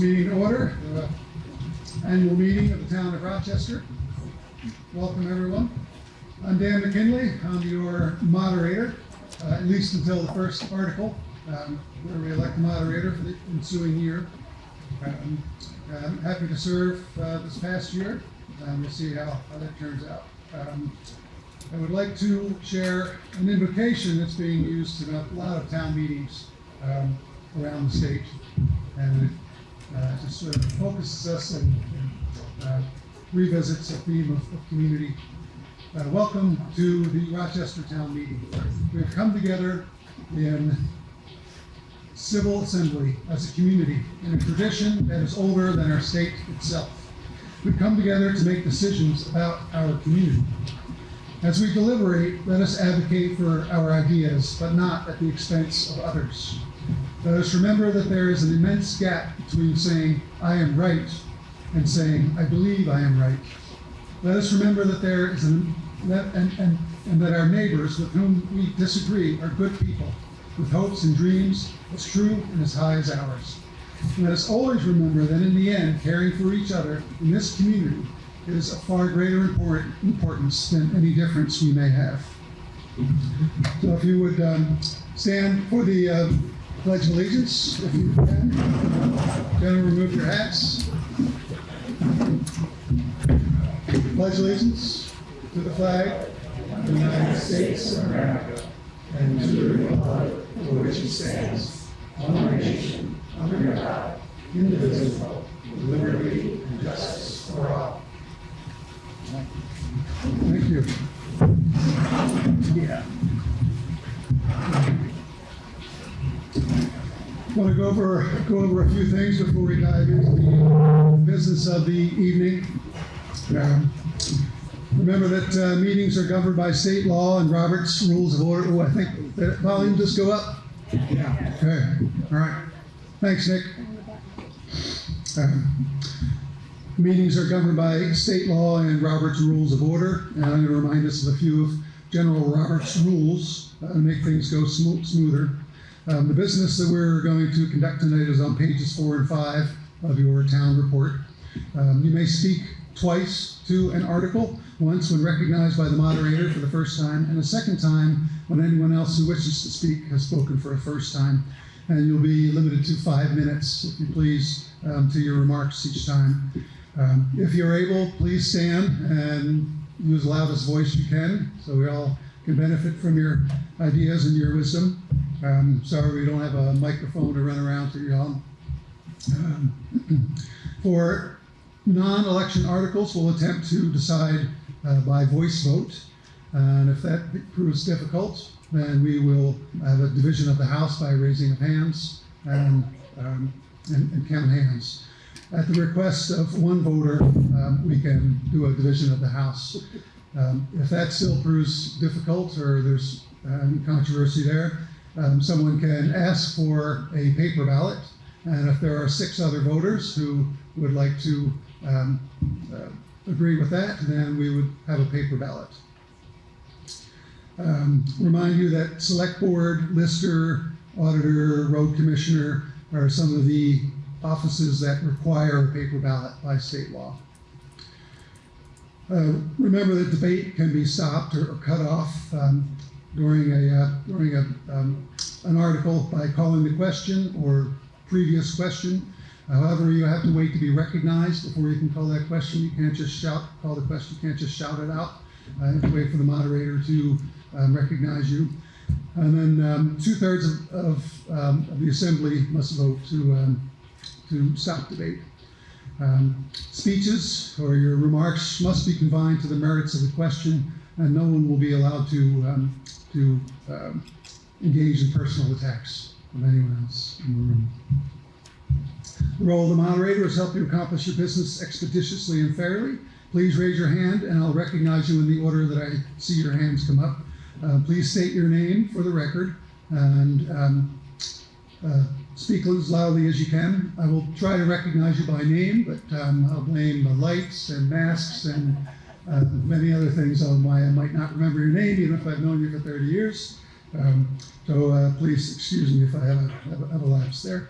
meeting order. the Annual meeting of the town of Rochester. Welcome, everyone. I'm Dan McKinley. I'm your moderator, uh, at least until the first article, um, where we elect a moderator for the ensuing year. Um, I'm happy to serve uh, this past year. Um, We'll see how how that turns out. Um, I would like to share an invocation that's being used in a lot of town meetings um, around the state. And uh, just sort of focuses us and and, uh, revisits a theme of, of community. Uh, welcome to the Rochester Town Meeting. We've come together in civil assembly as a community in a tradition that is older than our state itself. We've come together to make decisions about our community. As we deliberate, let us advocate for our ideas, but not at the expense of others. Let us remember that there is an immense gap between saying, I am right, and saying, I believe I am right. Let us remember that there is an, that, and, and, and that our neighbors with whom we disagree are good people, with hopes and dreams as true and as high as ours. Let us always remember that in the end, caring for each other in this community is of far greater import, importance than any difference we may have. So if you would um, stand for the uh, Pledge Allegiance, if you can. Gentlemen, remove your hats. Pledge allegiance to the flag of the United States of America and to the republic for which it stands, one nation, under God, indivisible, with liberty and justice for all. Thank you. Yeah. Want to go over, go over a few things before we dive into the business of the evening. Um, Remember that uh, meetings are governed by state law and Robert's Rules of Order. Oh, I think, that volume just go up? Yeah. Okay, all right. Thanks, Nick. Um, Meetings are governed by state law and Robert's Rules of Order, and I'm going to remind us of a few of General Robert's rules uh, to make things go smo- smoother. Um, the business that we're going to conduct tonight is on pages four and five of your town report. Um, you may speak twice to an article, once when recognized by the moderator for the first time, and a second time when anyone else who wishes to speak has spoken for a first time. And you'll be limited to five minutes, if you please, um, to your remarks each time. Um, if you're able, please stand and use the loudest voice you can, so we all can benefit from your ideas and your wisdom. Um, sorry we don't have a microphone to run around to y'all. Um, for non-election articles, we'll attempt to decide uh, by voice vote. And if that proves difficult, then we will have a division of the House by raising of hands and, um, and, and count hands. At the request of one voter, um, we can do a division of the House. Um, if that still proves difficult or there's um, controversy there, um, someone can ask for a paper ballot. And if there are six other voters who would like to um, uh, agree with that, then we would have a paper ballot. Um, remind you that select board, lister, auditor, road commissioner are some of the offices that require a paper ballot by state law. Uh, remember that debate can be stopped or, or cut off um, during a uh, during a um, an article by calling the question or previous question. However, you have to wait to be recognized before you can call that question. You can't just shout, call the question, you can't just shout it out. Uh, you have to wait for the moderator to um, recognize you. And then um, two thirds of, of, um, of the assembly must vote to, um, to stop debate. Um, speeches or your remarks must be confined to the merits of the question, and no one will be allowed to, um, to um, engage in personal attacks of anyone else in the room. The role of the moderator is help you accomplish your business expeditiously and fairly. Please raise your hand and I'll recognize you in the order that I see your hands come up. Uh, please state your name for the record and um, uh, speak as loudly as you can. I will try to recognize you by name, but um, I'll blame the lights and masks and uh, many other things on why I might not remember your name, even if I've known you for 30 years. Um, so uh, please excuse me if I have a, have a, have a lapse there.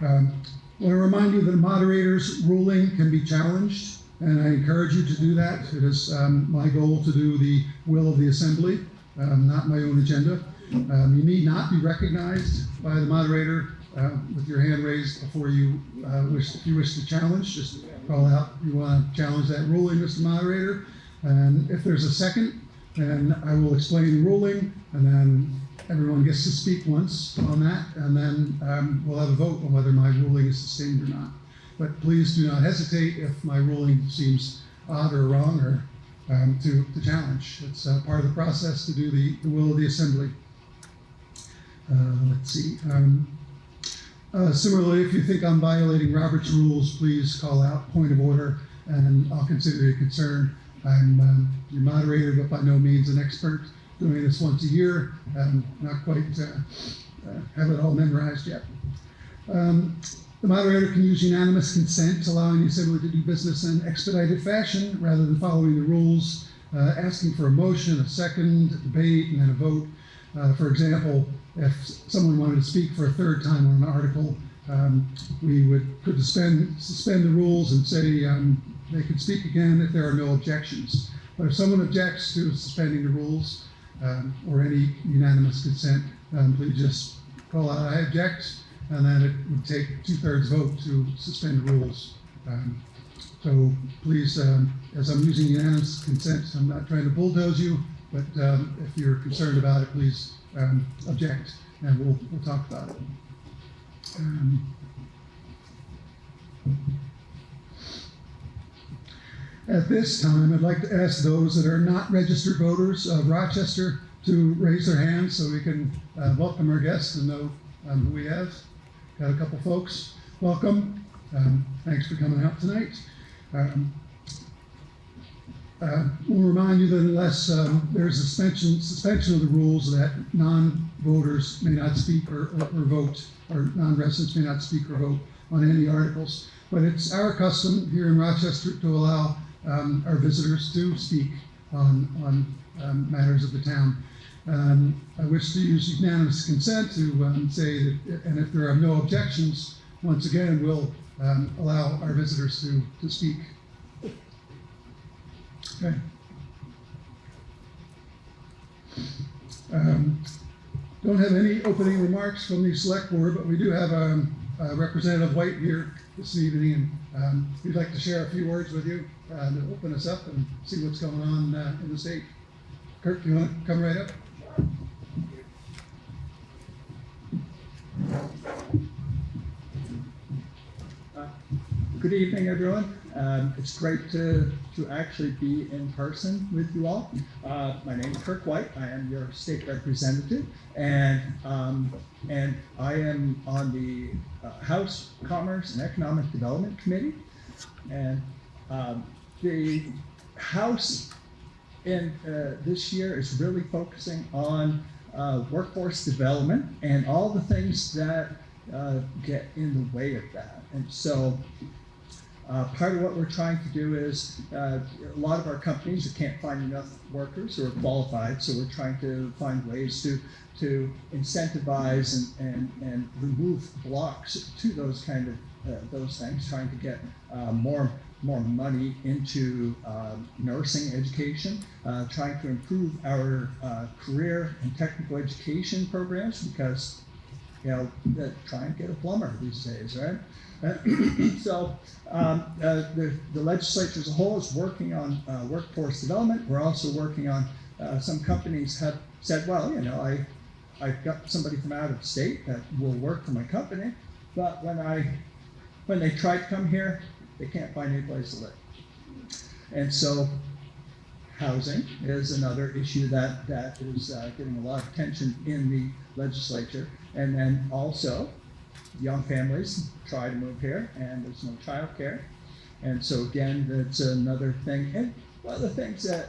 Um, I want to remind you that a moderator's ruling can be challenged, and I encourage you to do that. It is um, my goal to do the will of the assembly, um, not my own agenda. Um, you need not be recognized by the moderator uh, with your hand raised before you uh, wish, if you wish to challenge. Just call out you want to challenge that ruling, Mr. Moderator. And if there's a second, then I will explain the ruling, and then everyone gets to speak once on that, and then um, we'll have a vote on whether my ruling is sustained or not. But please do not hesitate if my ruling seems odd or wrong or um, to, to challenge. It's uh, part of the process to do the, the will of the assembly. Uh, let's see. Um, uh, similarly, if you think I'm violating Robert's rules, please call out point of order, and I'll consider your concern. I'm um, your moderator, but by no means an expert. Doing this once a year, and not quite uh, uh, have it all memorized yet. Um, the moderator can use unanimous consent, allowing the assembly to do business in expedited fashion rather than following the rules, uh, asking for a motion, a second, a debate, and then a vote. Uh, for example, if someone wanted to speak for a third time on an article, um, we would could suspend suspend the rules and say um, they could speak again if there are no objections. But if someone objects to suspending the rules um, or any unanimous consent, um, please just call out I object, and then it would take two thirds vote to suspend the rules. Um, so please, um, as I'm using unanimous consent, I'm not trying to bulldoze you, but um, if you're concerned about it, please um, object, and we'll, we'll talk about it. Um, At this time, I'd like to ask those that are not registered voters of Rochester to raise their hands so we can uh, welcome our guests and know um, who we have. Got a couple folks. Welcome. Um, thanks for coming out tonight. Uh, We'll remind you that unless um, there's a suspension, suspension of the rules, that non-voters may not speak or, or or vote, or non-residents may not speak or vote on any articles. But it's our custom here in Rochester to allow um, our visitors to speak on, on um, matters of the town. Um, I wish to use unanimous consent to um, say that, and if there are no objections, once again, we'll um, allow our visitors to, to speak. Okay. Um, Don't have any opening remarks from the select board, but we do have um, uh, Representative White here this evening, and um, we'd like to share a few words with you uh, to open us up and see what's going on uh, in the state. Kirk, do you want to come right up? Good evening, everyone. Um, it's great to, to actually be in person with you all. Uh, my name is Kirk White. I am your state representative, and um, and I am on the uh, House Commerce and Economic Development Committee. And um, the House in uh, this year is really focusing on uh, workforce development and all the things that uh, get in the way of that. And so uh, part of what we're trying to do is uh, a lot of our companies can't find enough workers who are qualified, so we're trying to find ways to to incentivize and, and, and remove blocks to those kind of uh, those things, trying to get uh, more more money into um, nursing education, uh, trying to improve our uh, career and technical education programs because you know, try and get a plumber these days, right? So um, uh, the, the legislature as a whole is working on uh, workforce development. We're also working on uh, some companies have said, well, you know, I I've got somebody from out of state that will work for my company, but when I when they try to come here, they can't find any place to live. And so housing is another issue that, that is uh, getting a lot of attention in the legislature. And then also, young families try to move here and there's no childcare. And so again, that's another thing. And one of the things that,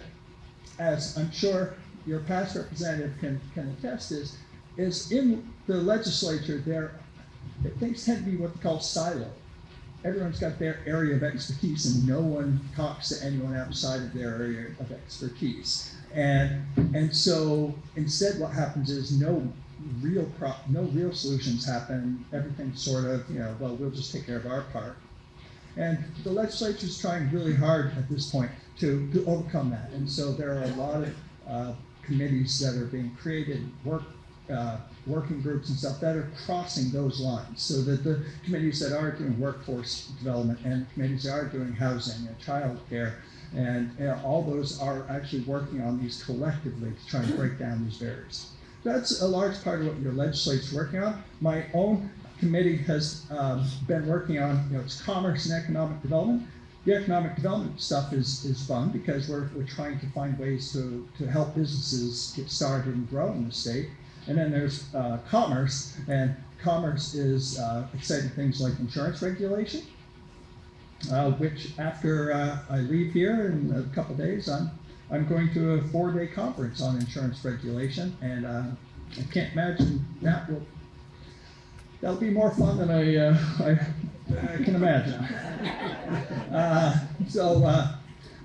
as I'm sure your past representative can, can attest is, is in the legislature, there, things tend to be what they call siloed everyone's got their area of expertise and no one talks to anyone outside of their area of expertise. And, and so instead what happens is no real pro, no real solutions happen. Everything's sort of, you know, well, we'll just take care of our part. And the legislature is trying really hard at this point to, to overcome that. And so there are a lot of uh, committees that are being created, work, uh, working groups and stuff that are crossing those lines. So that the committees that are doing workforce development and committees that are doing housing and childcare and you know, all those are actually working on these collectively to try and break down these barriers. That's a large part of what your legislature's working on. My own committee has um, been working on, you know, it's commerce and economic development. The economic development stuff is, is fun because we're, we're trying to find ways to, to help businesses get started and grow in the state. And then there's uh, commerce, and commerce is uh, exciting things like insurance regulation, uh, which after uh, I leave here in a couple days, I'm, I'm going to a four-day conference on insurance regulation, and uh, I can't imagine that will that'll be more fun than I, uh, I, I can imagine. Uh, so, uh,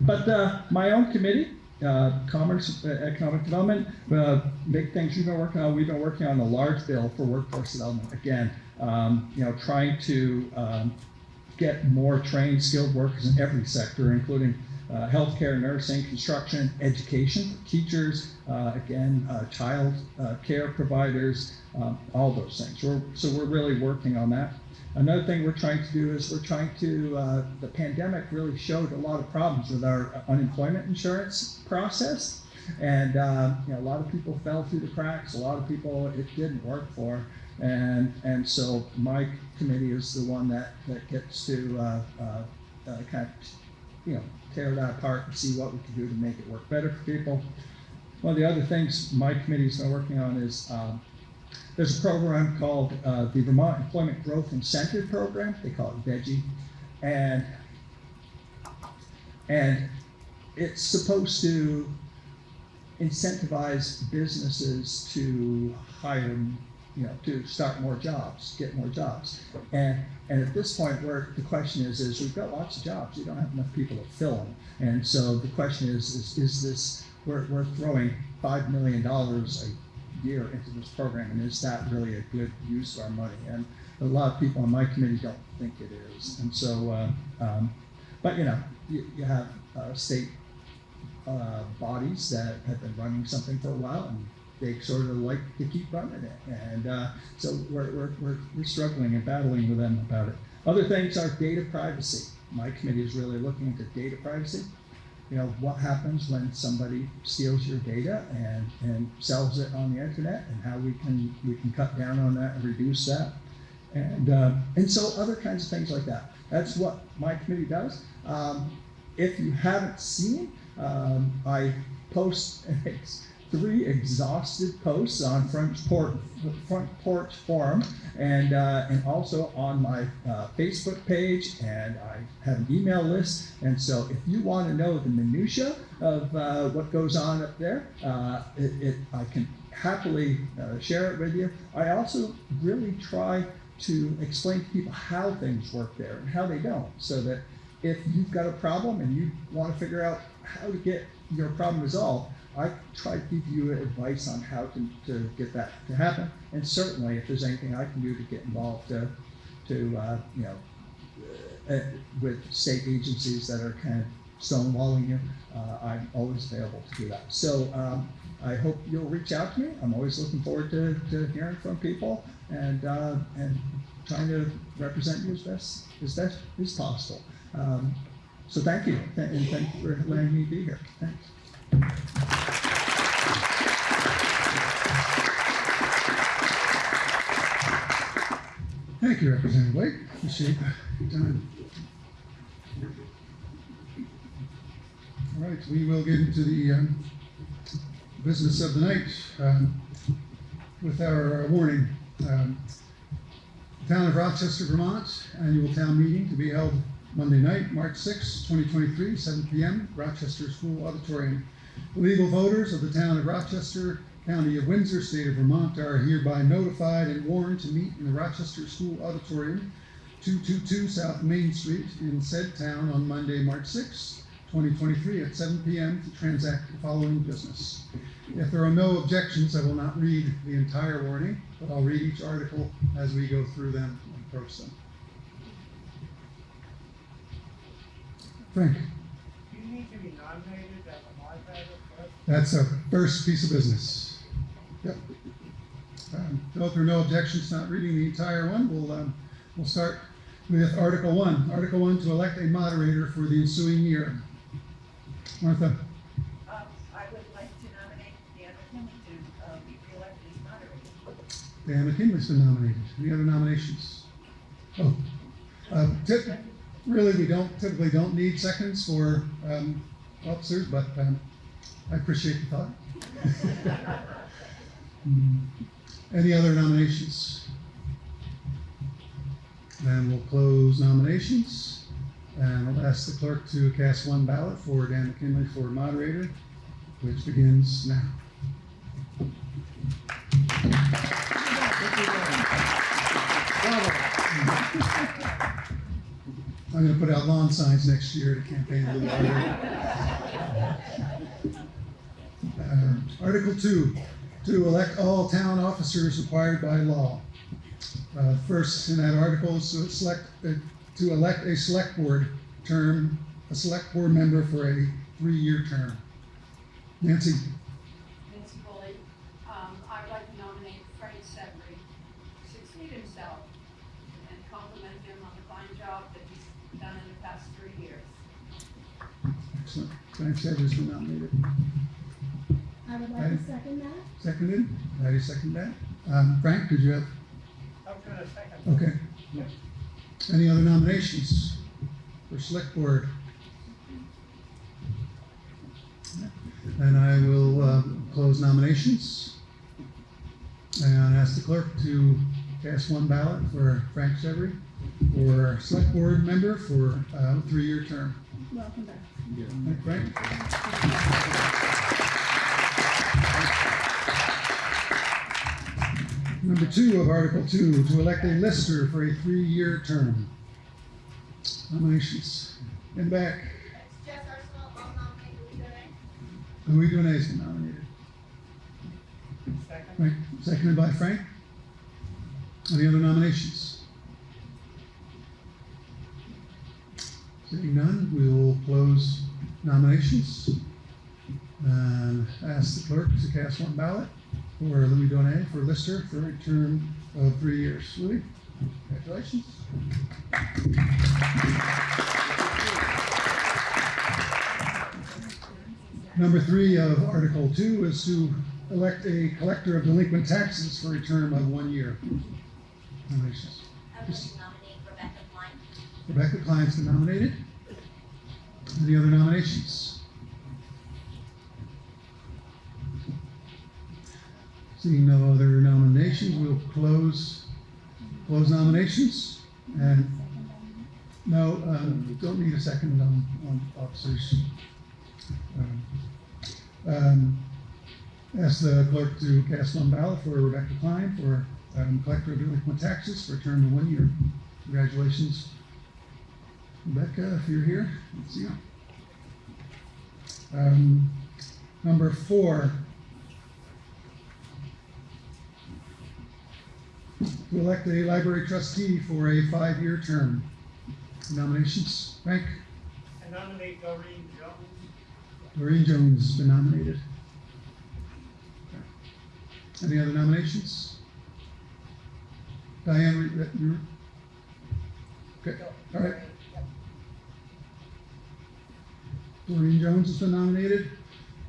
but uh, my own committee, uh, Commerce, Economic Development, big things we've been working on. We've been working on a large bill for workforce development. Again, um, you know, trying to um, get more trained, skilled workers in every sector, including uh, healthcare, nursing, construction, education, teachers, uh, again, uh, child uh, care providers, um, all those things. We're, so we're really working on that. Another thing we're trying to do is we're trying to, uh, the pandemic really showed a lot of problems with our unemployment insurance process. And uh, you know, a lot of people fell through the cracks. A lot of people it didn't work for. And, and so my committee is the one that, that gets to uh, uh, uh, kind of, you know, tear that apart and see what we can do to make it work better for people. One of the other things my committee's been working on is um, there's a program called uh, the Vermont Employment Growth Incentive Program. They call it VEGI. And, and it's supposed to incentivize businesses to hire, you know, to start more jobs, get more jobs. And, and at this point, where the question is, is we've got lots of jobs, we don't have enough people to fill them. And so the question is, is, is this, we're, we're throwing $5 million a year into this program, and is that really a good use of our money? And a lot of people on my committee don't think it is. And so, uh, um, but you know, you, you have uh, state uh, bodies that have been running something for a while, and they sort of like to keep running it. And uh, so we're, we're, we're, we're struggling and battling with them about it. Other things are data privacy. My committee is really looking into data privacy. You know, what happens when somebody steals your data and, and sells it on the internet and how we can, we can cut down on that and reduce that. And, uh, and so other kinds of things like that. That's what my committee does. Um, if you haven't seen, um, I post three exhaustive posts on Front Porch, Front Porch Forum and, uh, and also on my uh, Facebook page. And I have an email list. And so if you want to know the minutia of uh, what goes on up there, uh, it, it, I can happily uh, share it with you. I also really try to explain to people how things work there and how they don't so that if you've got a problem and you want to figure out how to get your problem resolved, I try to give you advice on how to, to get that to happen. And certainly, if there's anything I can do to get involved to, to uh, you know, uh, with state agencies that are kind of stonewalling you, uh, I'm always available to do that. So um, I hope you'll reach out to me. I'm always looking forward to, to hearing from people and uh, and trying to represent you as best as best as possible. Um, so thank you, and thank you for letting me be here. Thanks. Thank you, Representative Blake. Appreciate the time. All right, we will get into the um, business of the night um, with our uh, warning. Um, Town of Rochester, Vermont, annual town meeting to be held Monday night, March 6, 2023, 7 p.m., Rochester School Auditorium. Legal voters of the town of Rochester, County of Windsor, State of Vermont are hereby notified and warned to meet in the Rochester School Auditorium, 222 South Main Street in said town on Monday, March 6, 2023 at 7 PM to transact the following business. If there are no objections, I will not read the entire warning, but I'll read each article as we go through them and approach them. Frank, You need to be nominated as a moderator first. That's our first piece of business. Yep. Um, there are no objections, not reading the entire one, we'll, um, we'll start with Article One. Article One, to elect a moderator for the ensuing year. Martha, Um, I would like to nominate Dan McKinley to, uh, be reelected as moderator. Dan McKinley's been nominated. Any other nominations? Oh, uh, tip, really, we don't, typically don't need seconds for, um, officers, but, um, I appreciate the thought. Any other nominations? Then we'll close nominations, and I'll ask the clerk to cast one ballot for Dan McKinley for moderator, which begins now. I'm gonna put out lawn signs next year to campaign a little harder. Article two, to elect all town officers required by law. Uh, First, in that article, is to select, uh, to elect a select board term, a select board member for a three-year term. Nancy, Nancy Foley. Um, I'd like to nominate Frank Severie to succeed himself and compliment him on the fine job that he's done in the past three years. excellent. Frank Severs been nominated. I would like Aye. to second that. Seconded, I second that. Um, Frank, did you have, I was gonna second. okay. Any other nominations for select board? And I will, um, close nominations. And ask the clerk to cast one ballot for Frank Severie for select board member for uh, three-year term. Welcome back. Thank Frank. Number two of Article Two, to elect a lister for a three-year term. Nominations. In the back, It's Jess Arsenal, I'll nominate Louis. Louis Donay's been nominated. Second. Frank, seconded by Frank. Any other nominations? Seeing none, we will close nominations. And ask the clerk to cast one ballot for Louis Donay for Lister for a term of three years. Louis, congratulations. Number three of Article Two is to elect a collector of delinquent taxes for a term of one year. Nominations. I would like to nominate Rebecca Klein. Rebecca Klein's been nominated. Any other nominations? Seeing no other nominations, we'll close, close nominations. And no, um, don't need a second on, on officers. Um, um, Ask the clerk to cast one ballot for Rebecca Klein for um, collector of delinquent taxes for a term of one year. Congratulations, Rebecca, if you're here. Let's see you. Um, number four. To elect a library trustee for a five-year term. Nominations, Frank, I nominate Doreen Jones. Lorraine Jones has been nominated. Any other nominations? Diane, you? Okay, all right. Doreen Jones has been nominated,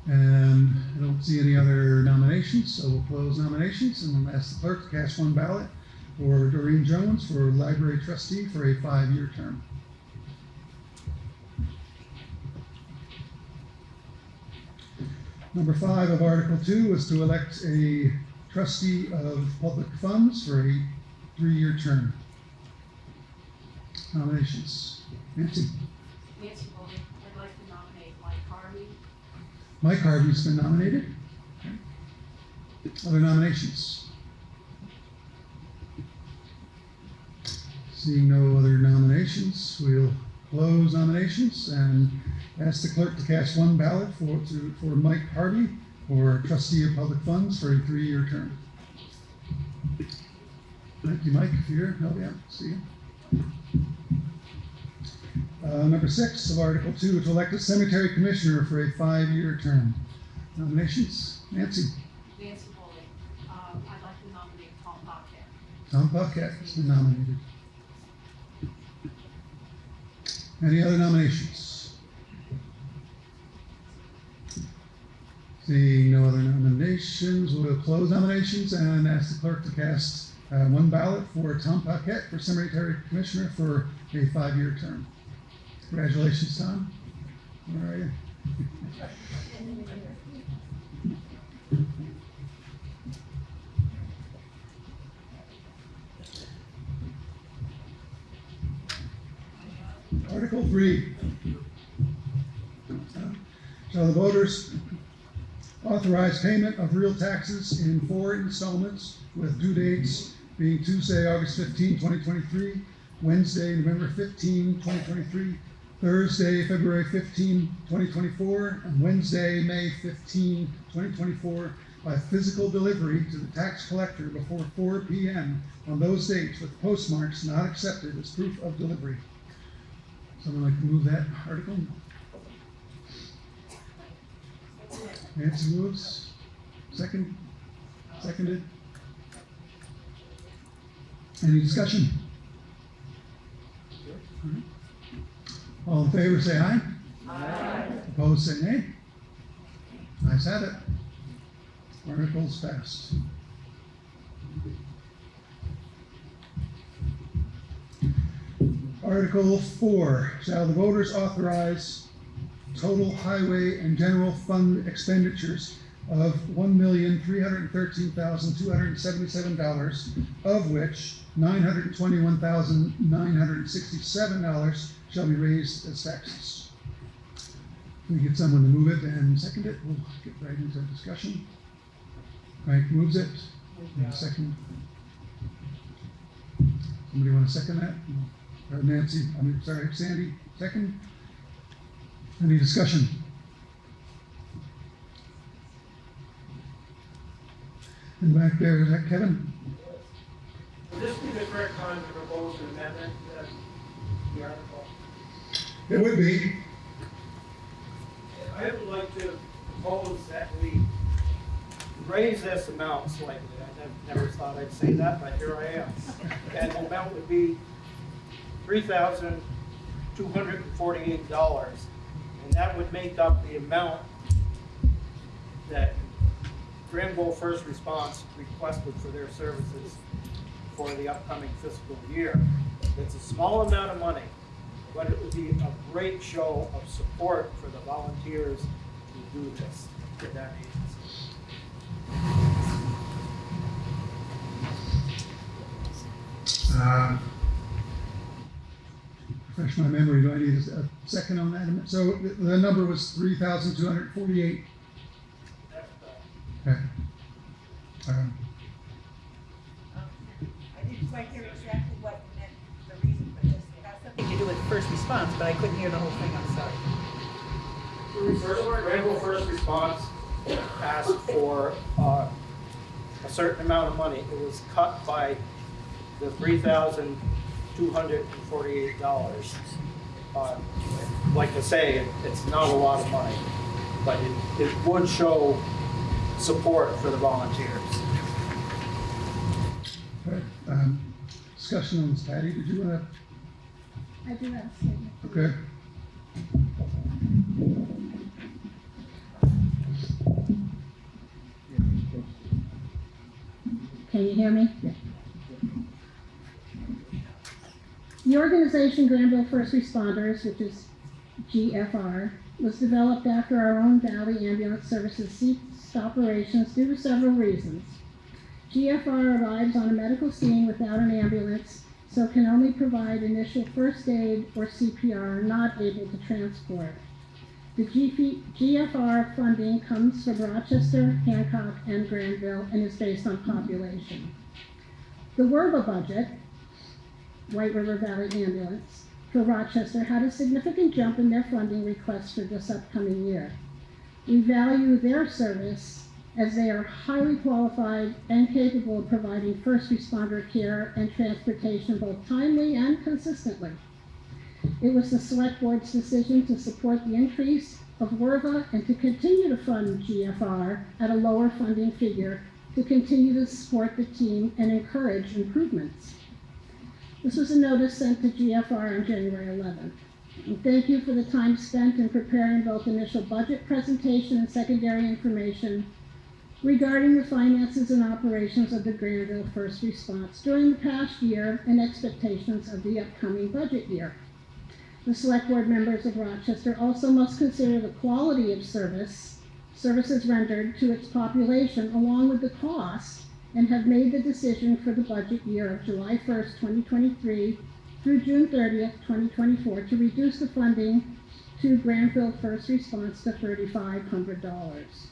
and I don't see any other nominations, so we'll close nominations and we'll ask the clerk to cast one ballot for Doreen Jones for library trustee for a five-year term. Number five of Article Two is to elect a trustee of public funds for a three-year term. Nominations. Nancy. Nancy Mike Harvey's been nominated. Other nominations? Seeing no other nominations, we'll close nominations and ask the clerk to cast one ballot for, to, for Mike Harvey for trustee of public funds for a three-year term. Thank you, Mike, if you're here. Oh, yeah, see you. Uh, number six of Article Two, to elect a cemetery commissioner for a five-year term. Nominations, Nancy, Nancy Foley, um, I'd like to nominate Tom Paquette. Tom Paquette has been nominated. Any other nominations? Seeing no other nominations, we'll close nominations and ask the clerk to cast uh, one ballot for Tom Paquette for cemetery commissioner for a five-year term. Congratulations, Tom. Where are you? Article three. Shall the voters authorize payment of real taxes in four installments with due dates being Tuesday, August 15, 2023, Wednesday, November 15, 2023, Thursday, February 15, 2024, and Wednesday, May 15, 2024, by physical delivery to the tax collector before 4 p.m. on those dates with postmarks not accepted as proof of delivery. Someone like to move that article? Nancy moves. Second? Seconded? Any discussion? All in favor, say aye. Aye. Opposed, say nay. Ayes have it. Articles passed. Article four, shall the voters authorize total highway and general fund expenditures of one million, three hundred and thirteen thousand, two hundred and seventy-seven dollars, of which nine hundred and twenty-one thousand, nine hundred and sixty-seven dollars shall be raised as taxes. Can we get someone to move it and second it? We'll get right into discussion. Frank moves it. Second. Somebody want to second that? Or Nancy, I mean, sorry, Sandy, second? Any discussion? And back there, is that Kevin? Would this be the correct time to propose an amendment to the article? It would be. I would like to propose that we raise this amount slightly. I nev- never thought I'd say that, but here I am. And the amount would be three thousand two hundred and forty-eight dollars. And that would make up the amount that Granville First Response requested for their services for the upcoming fiscal year. It's a small amount of money, but it would be a great show of support for the volunteers to do this for that agency. Uh, refresh my memory. Do I need a second on that? So the number was 3,248 um, I didn't quite hear exactly what meant, the reason for this. It has something to do with first response, but I couldn't hear the whole thing, I'm sorry. First, Granville First Response asked for, uh, a certain amount of money. It was cut by the three thousand two hundred and forty-eight dollars. Uh, Like I say, it- it's not a lot of money, but it, it would show support for the volunteers. okay, um, Discussion on this, Patty, did you want to? I do have a statement. okay? Can you hear me? The organization Granville First Responders, which is GFR, was developed after our own Valley Ambulance Services ceased operations due to several reasons. GFR arrives on a medical scene without an ambulance, so can only provide initial first aid or CPR, not able to transport. The GFR funding comes from Rochester, Hancock, and Granville and is based on population. The WERVA budget, White River Valley Ambulance, for Rochester had a significant jump in their funding requests for this upcoming year. We value their service as they are highly qualified and capable of providing first responder care and transportation both timely and consistently. It was the select board's decision to support the increase of WERVA and to continue to fund GFR at a lower funding figure to continue to support the team and encourage improvements. This was a notice sent to GFR on January 11th. And thank you for the time spent in preparing both initial budget presentation and secondary information regarding the finances and operations of the Granville First Response during the past year and expectations of the upcoming budget year. The select board members of Rochester also must consider the quality of service, services rendered to its population along with the cost, and have made the decision for the budget year of July first, twenty twenty-three through June thirtieth, twenty twenty-four, to reduce the funding to Granville First Response to thirty-five hundred dollars.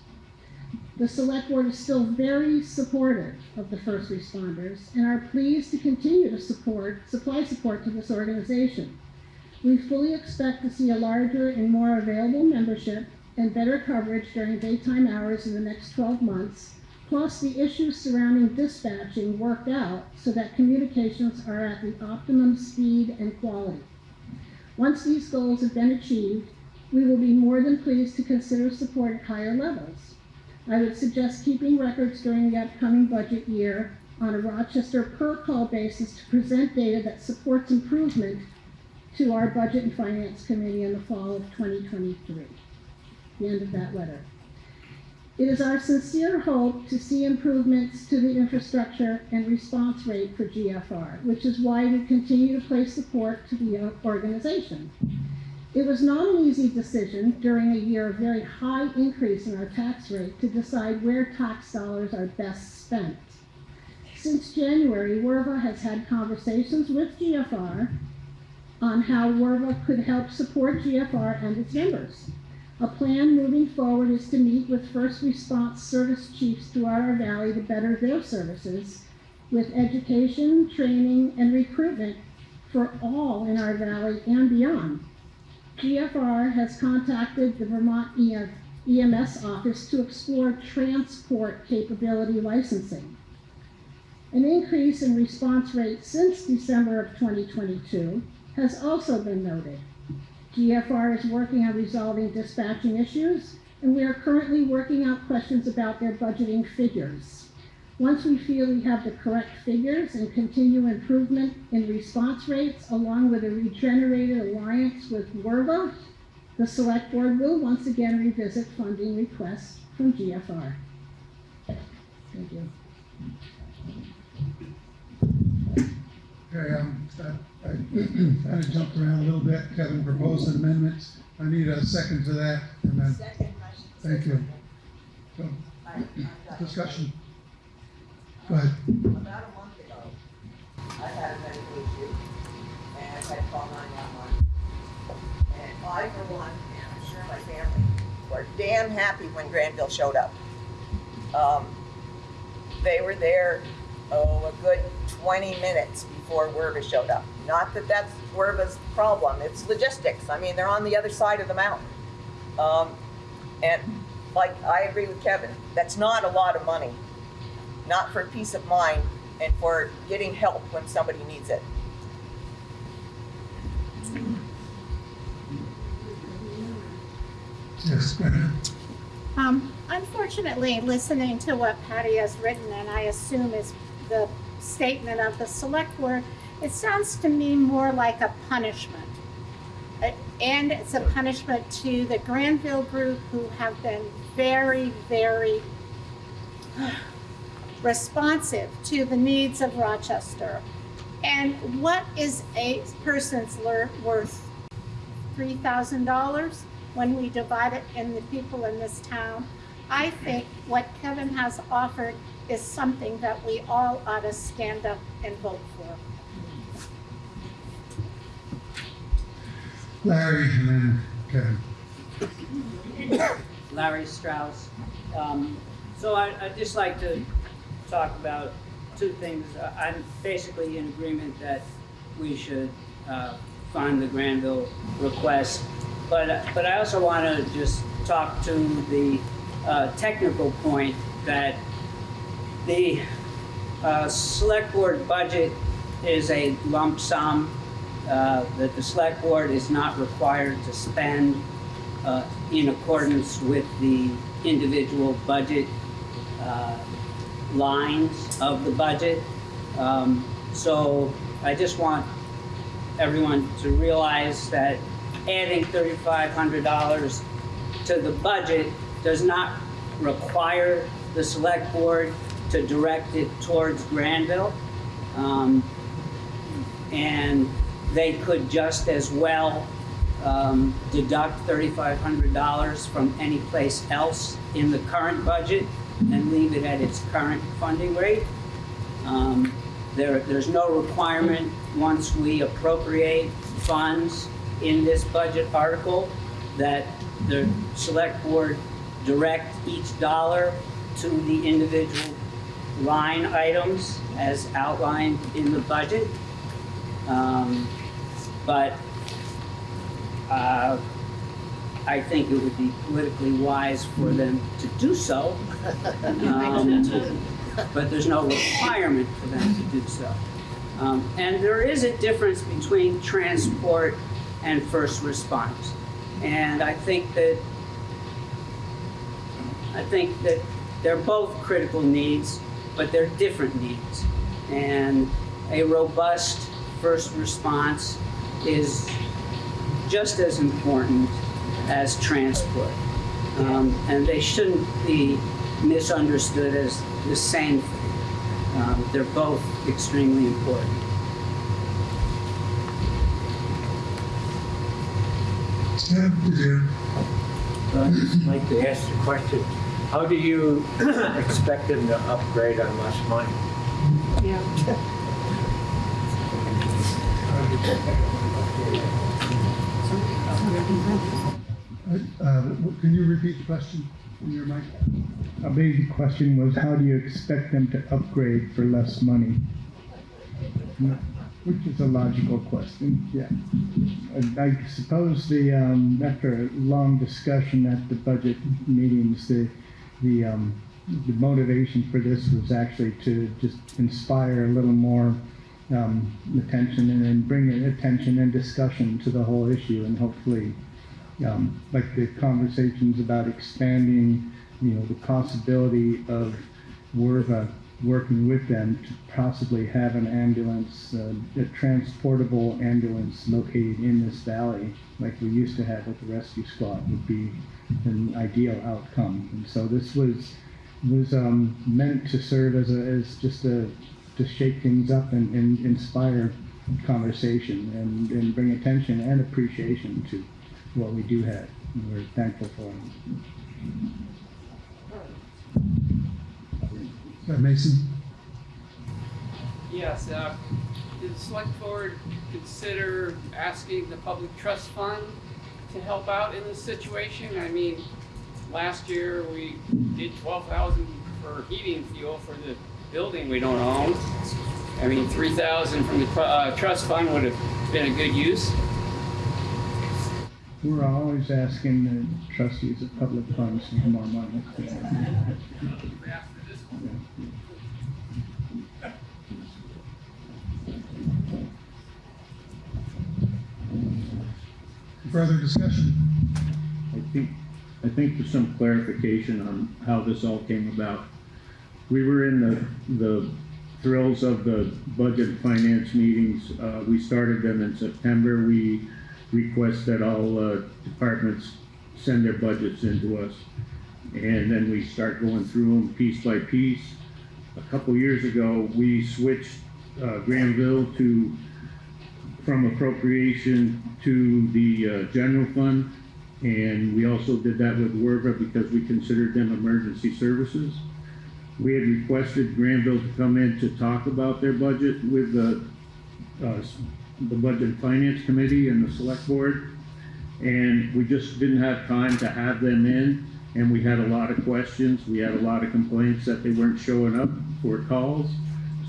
The select board is still very supportive of the first responders and are pleased to continue to support, supply support to this organization. We fully expect to see a larger and more available membership and better coverage during daytime hours in the next twelve months, plus the issues surrounding dispatching worked out so that communications are at the optimum speed and quality. Once these goals have been achieved, we will be more than pleased to consider support at higher levels. I would suggest keeping records during the upcoming budget year on a Rochester per-call basis to present data that supports improvement to our Budget and Finance Committee in the fall of 2023. The end of that letter. It is our sincere hope to see improvements to the infrastructure and response rate for GFR, which is why we continue to place support to the organization. It was not an easy decision during a year of very high increase in our tax rate to decide where tax dollars are best spent. Since January, WERVA has had conversations with GFR on how WERVA could help support GFR and its members. A plan moving forward is to meet with first response service chiefs throughout our valley to better their services with education, training, and recruitment for all in our valley and beyond. GFR has contacted the Vermont EMS office to explore transport capability licensing. An increase in response rate since December of 2022 has also been noted. GFR is working on resolving dispatching issues, and we are currently working out questions about their budgeting figures. Once we feel we have the correct figures and continue improvement in response rates along with a regenerated alliance with WERVA, the select board will once again revisit funding requests from GFR. Thank you. Okay, um, I, I kind of jumped around a little bit. Kevin proposed an amendment. I need a second to that, and then Second. Thank you. So, I- I've got- discussion. Go ahead. About a month ago, I had a medical issue, and I had to call nine-one-one. And I, for one, and I'm sure my family, were damn happy when Granville showed up. Um, they were there, oh, a good twenty minutes before Werva showed up. Not that that's Werva's problem, it's logistics, I mean, they're on the other side of the mountain. Um, and like, I agree with Kevin, that's not a lot of money not for peace of mind and for getting help when somebody needs it. Yes, go ahead. Um, unfortunately, listening to what Patty has written, and I assume is the statement of the select board, it sounds to me more like a punishment. Uh, And it's a punishment to the Granville group who have been very, very responsive to the needs of Rochester. And what is a person's worth? Three thousand dollars when we divide it in the people in this town? I think what Kevin has offered is something that we all ought to stand up and vote for. Larry, and then Kevin. Larry Strauss. Um, So I, I'd just like to talk about two things. I'm basically in agreement that we should uh, fund the Granville request. But, but I also want to just talk to the uh, technical point that the uh, select board budget is a lump sum uh, that the select board is not required to spend uh, in accordance with the individual budget uh, lines of the budget. Um, So I just want everyone to realize that adding $3,500 to the budget does not require the select board to direct it towards Granville. Um, And they could just as well um, deduct $3,500 from any place else in the current budget and leave it at its current funding rate. Um, There, there's no requirement, once we appropriate funds in this budget article, that the select board direct each dollar to the individual line items as outlined in the budget. Um, But uh, I think it would be politically wise for them to do so. Um, But there's no requirement for them to do so. Um, And there is a difference between transport and first response. And I think that, I think that they're both critical needs, but they're different needs. And a robust first response is just as important as transport. Um, and they shouldn't be misunderstood as the same thing. Um, they're both extremely important. I'd just like to ask the question, how do you expect them to upgrade on less money? Uh, Can you repeat the question in your mic? A basic question was, how do you expect them to upgrade for less money? Which is a logical question, yeah. I suppose the, um, after a long discussion at the budget meetings, the, the, um, the motivation for this was actually to just inspire a little more, um, attention and then bring attention and discussion to the whole issue and hopefully, um, like the conversations about expanding, you know, the possibility of Werva working with them to possibly have an ambulance, uh, a transportable ambulance located in this valley, like we used to have with the rescue squad, would be an ideal outcome. And so this was was um, meant to serve as a as just a to shake things up and, and inspire conversation and, and bring attention and appreciation to what we do have. And we're thankful for it. Uh, Mason? Yes, uh, did the select board consider asking the public trust fund to help out in this situation? I mean, last year we did twelve thousand for heating fuel for the building we don't own. I mean, three thousand from the, uh, trust fund would have been a good use. We're always asking the trustees of public funds for more money. Further discussion? I think, I think for some clarification on how this all came about. We were in the, the thrills of the budget finance meetings. Uh, we started them in September. We request that all, uh, departments send their budgets into us. And then we start going through them piece by piece. A couple years ago, we switched, uh, Granville to, from appropriation to the, uh, general fund. And we also did that with Werva because we considered them emergency services. We had requested Granville to come in to talk about their budget with the, uh, the Budget Finance Committee and the Select Board. And we just didn't have time to have them in, and we had a lot of questions. We had a lot of complaints that they weren't showing up for calls.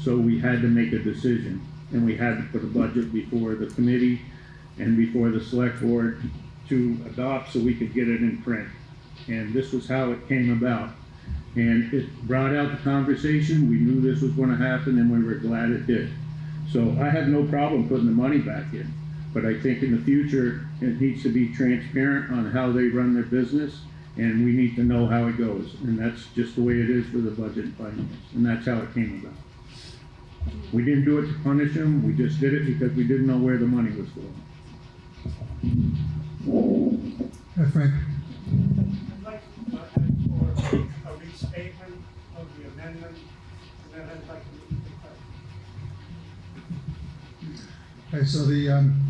So we had to make a decision, and we had to put a budget before the committee and before the select board to adopt so we could get it in print. And this was how it came about. And it brought out the conversation, we knew this was gonna happen, and we were glad it did. So I have no problem putting the money back in, but I think in the future, it needs to be transparent on how they run their business, and we need to know how it goes, and that's just the way it is for the budget and finance, and that's how it came about. We didn't do it to punish them, we just did it because we didn't know where the money was going. Uh, Frank? Okay, so the um,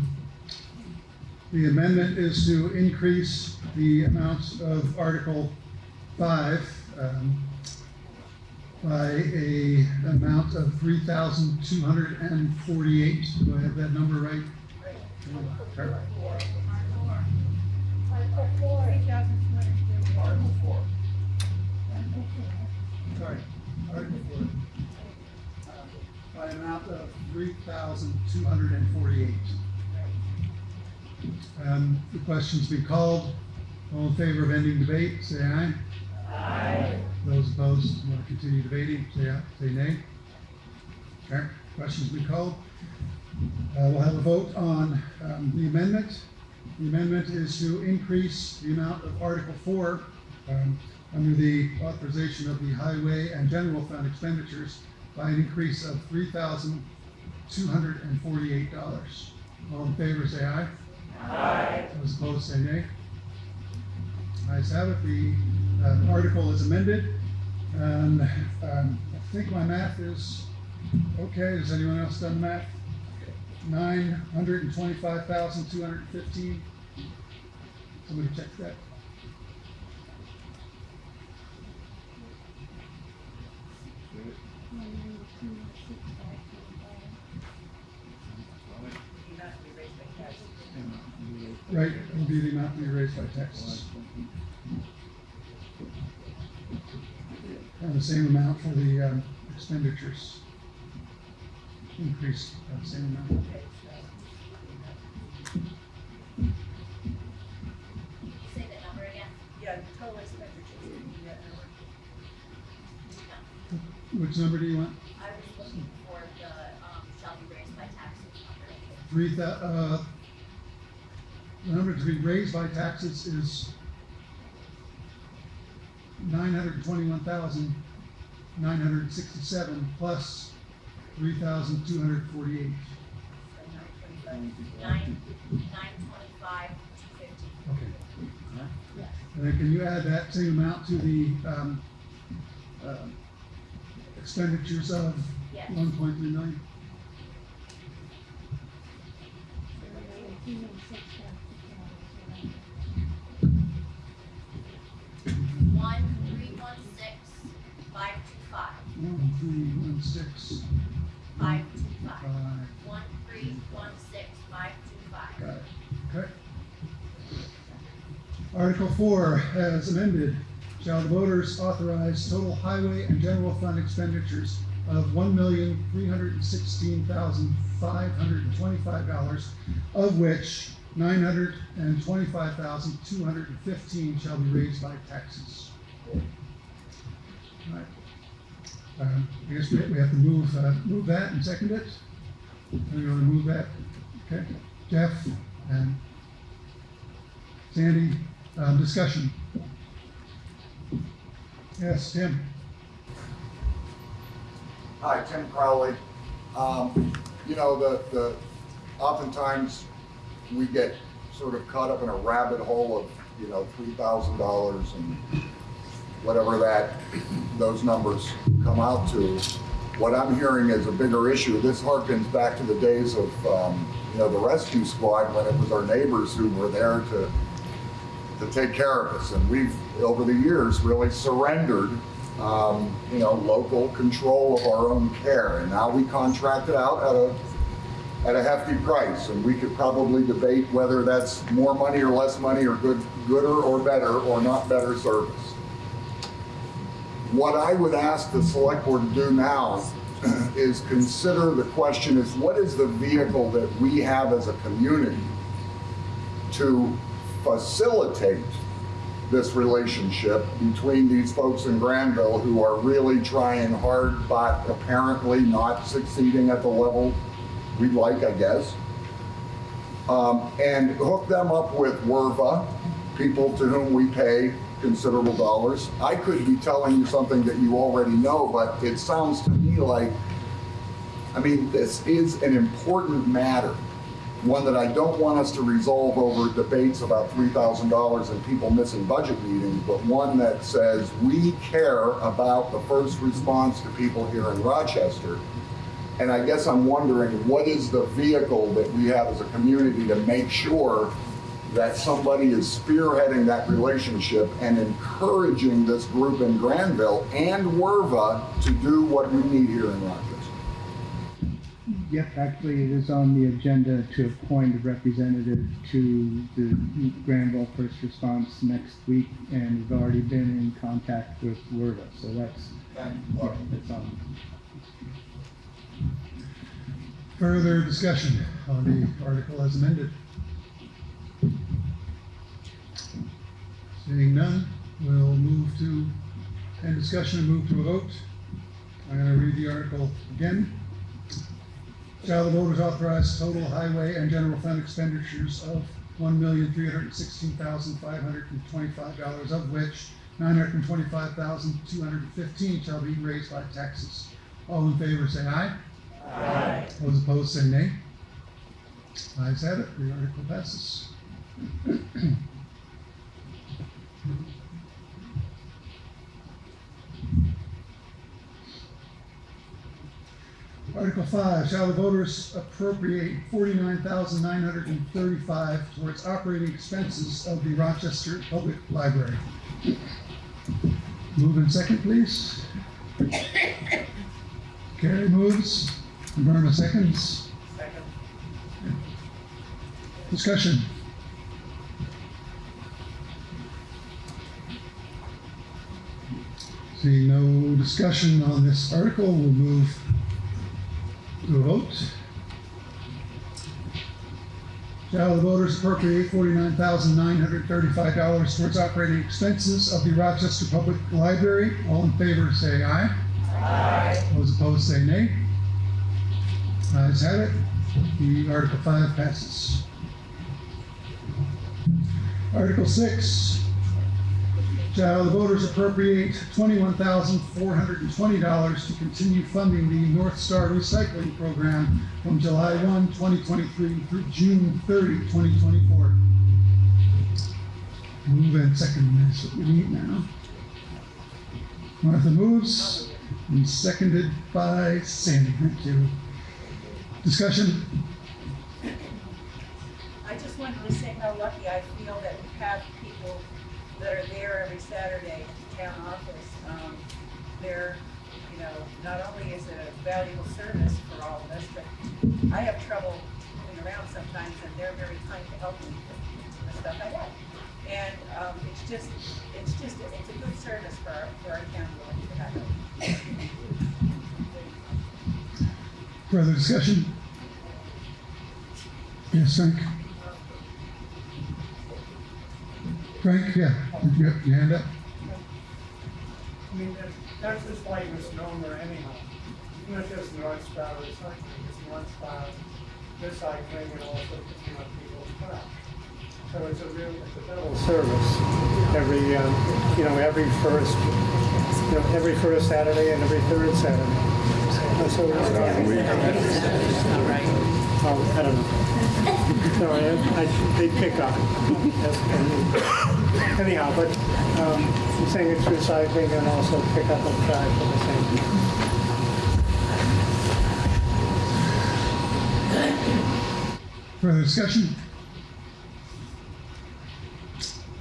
the amendment is to increase the amount of Article 5 um, by a amount of 3,248. Do I have that number right? Article 4. Article 4. Article 4. Sorry. Article 4. By an amount of three thousand two hundred and forty-eight. Um, the question's been called. All in favor of ending debate, say aye. Aye. Those opposed, want to continue debating, say aye, say nay. Okay, question's been called. Uh, we'll have a vote on, um, the amendment. The amendment is to increase the amount of Article four, um, under the authorization of the highway and general fund expenditures by an increase of three thousand two hundred and forty-eight dollars. All in favor, say aye. Aye. Those opposed, say nay. Ayes have it, the, uh, article is amended, and, um, I think my math is okay, has anyone else done the math? Nine hundred and twenty-five thousand, two hundred and fifteen. Somebody check that. Not to be raised by taxes. Right, will be the amount to be raised by taxes. And the same amount for the, um, expenditures. Increase, uh, same amount. Say the number again. Yeah, total expenditures, Which number do you want? I was looking for the, um, shall be raised by taxes number. Three uh, the number to be raised by taxes is nine hundred and twenty-one thousand, nine hundred and sixty-seven plus three thousand, two hundred and forty-eight. Nine, nine twenty-five, two fifty. Okay. And then can you add that same amount to the, um, uh, expenditures of Yes. one point three million? One, three, one, One, three, one, six, five, two, five. five, One, three, one, six, five, two, five. got it, okay. Article four, as amended, shall the voters authorize total highway and general fund expenditures of one million, three hundred and sixteen thousand, five hundred and twenty-five dollars, of which nine hundred and twenty-five thousand, two hundred and fifteen shall be raised by taxes. Alright. Um, I guess we, have to move, uh, move that and second it. Anyone wanna move that? Okay, Jeff and Sandy, um, discussion. Yes, Tim? Hi, Tim Crowley. Um, you know, the, the, oftentimes we get sort of caught up in a rabbit hole of, you know, three thousand dollars and whatever that, those numbers come out to. What I'm hearing is a bigger issue. This harkens back to the days of, um, you know, the rescue squad when it was our neighbors who were there to, to take care of us. And we've, over the years, really surrendered, um, you know, local control of our own care. And now we contract it out at a, at a hefty price. And we could probably debate whether that's more money or less money or good, gooder or better or not better service. What I would ask the select board to do now is consider the question is what is the vehicle that we have as a community to facilitate this relationship between these folks in Granville who are really trying hard, but apparently not succeeding at the level we'd like, I guess. Um, and hook them up with WERVA, people to whom we pay considerable dollars. I could be telling you something that you already know, but it sounds to me like, I mean, this is an important matter one that I don't want us to resolve over debates about $3,000 and people missing budget meetings, but one that says we care about the first response to people here in Rochester. And I guess I'm wondering, what is the vehicle that we have as a community to make sure that somebody is spearheading that relationship and encouraging this group in Granville and Werva to do what we need here in Rochester? Yep, actually, it is on the agenda to appoint a representative to the Granville First Response next week, and we've already been in contact with WERVA, so that's, yeah, it's on. Further discussion on the article as amended? Seeing none, we'll move to, end discussion and move to a vote. I'm gonna read the article again. Shall the voters authorize total highway and general fund expenditures of one million, three hundred and sixteen thousand, five hundred and twenty-five dollars, of which nine hundred and twenty-five thousand, two hundred and fifteen shall be raised by taxes. All in favor, say aye. Aye. Those opposed, say nay. Ayes have it, the article passes. Article five, shall the voters appropriate forty-nine thousand nine hundred and thirty-five towards operating expenses of the Rochester Public Library? Move in second, please. Carrie moves, Verma seconds. Second. Discussion. Seeing no discussion on this article, we'll move to a vote. Shall the voters appropriate forty-nine thousand nine hundred thirty-five dollars towards operating expenses of the Rochester Public Library? All in favor, say aye. Aye. Those opposed, say nay. Uh, Ayes have it. The Article five passes. Article six, shall the voters appropriate twenty-one thousand four hundred and twenty dollars to continue funding the North Star Recycling Program from July 1, 2023 through June 30, 2024. Move and second, that's what we need now. Martha moves, and seconded by Sandy, thank you. Discussion? I just wanted to say how lucky I feel that we have people that are there every Saturday at the town office. Um, they're, you know, not only is it a valuable service for all of us, but I have trouble moving around sometimes and they're very kind to help me with the stuff I have. And, um, it's just, it's just, it's a good service for our, for our town to have it. Further discussion? Yes, Frank? Frank, yeah, you have your hand up? I mean, that- that's just like misnomer anyhow. It's not just Star Recycling, it's Star Recycling and also picking up people's crap. So it's a real, it's a double service. Every, um, you know, every first, you know, every first Saturday and every third Saturday. That's what we're starting. Oh, I don't know. No, I, I, they pick up. That's- Anyhow, but, um, I'm saying it's recycling and also pick up of trash at the same time. Further discussion?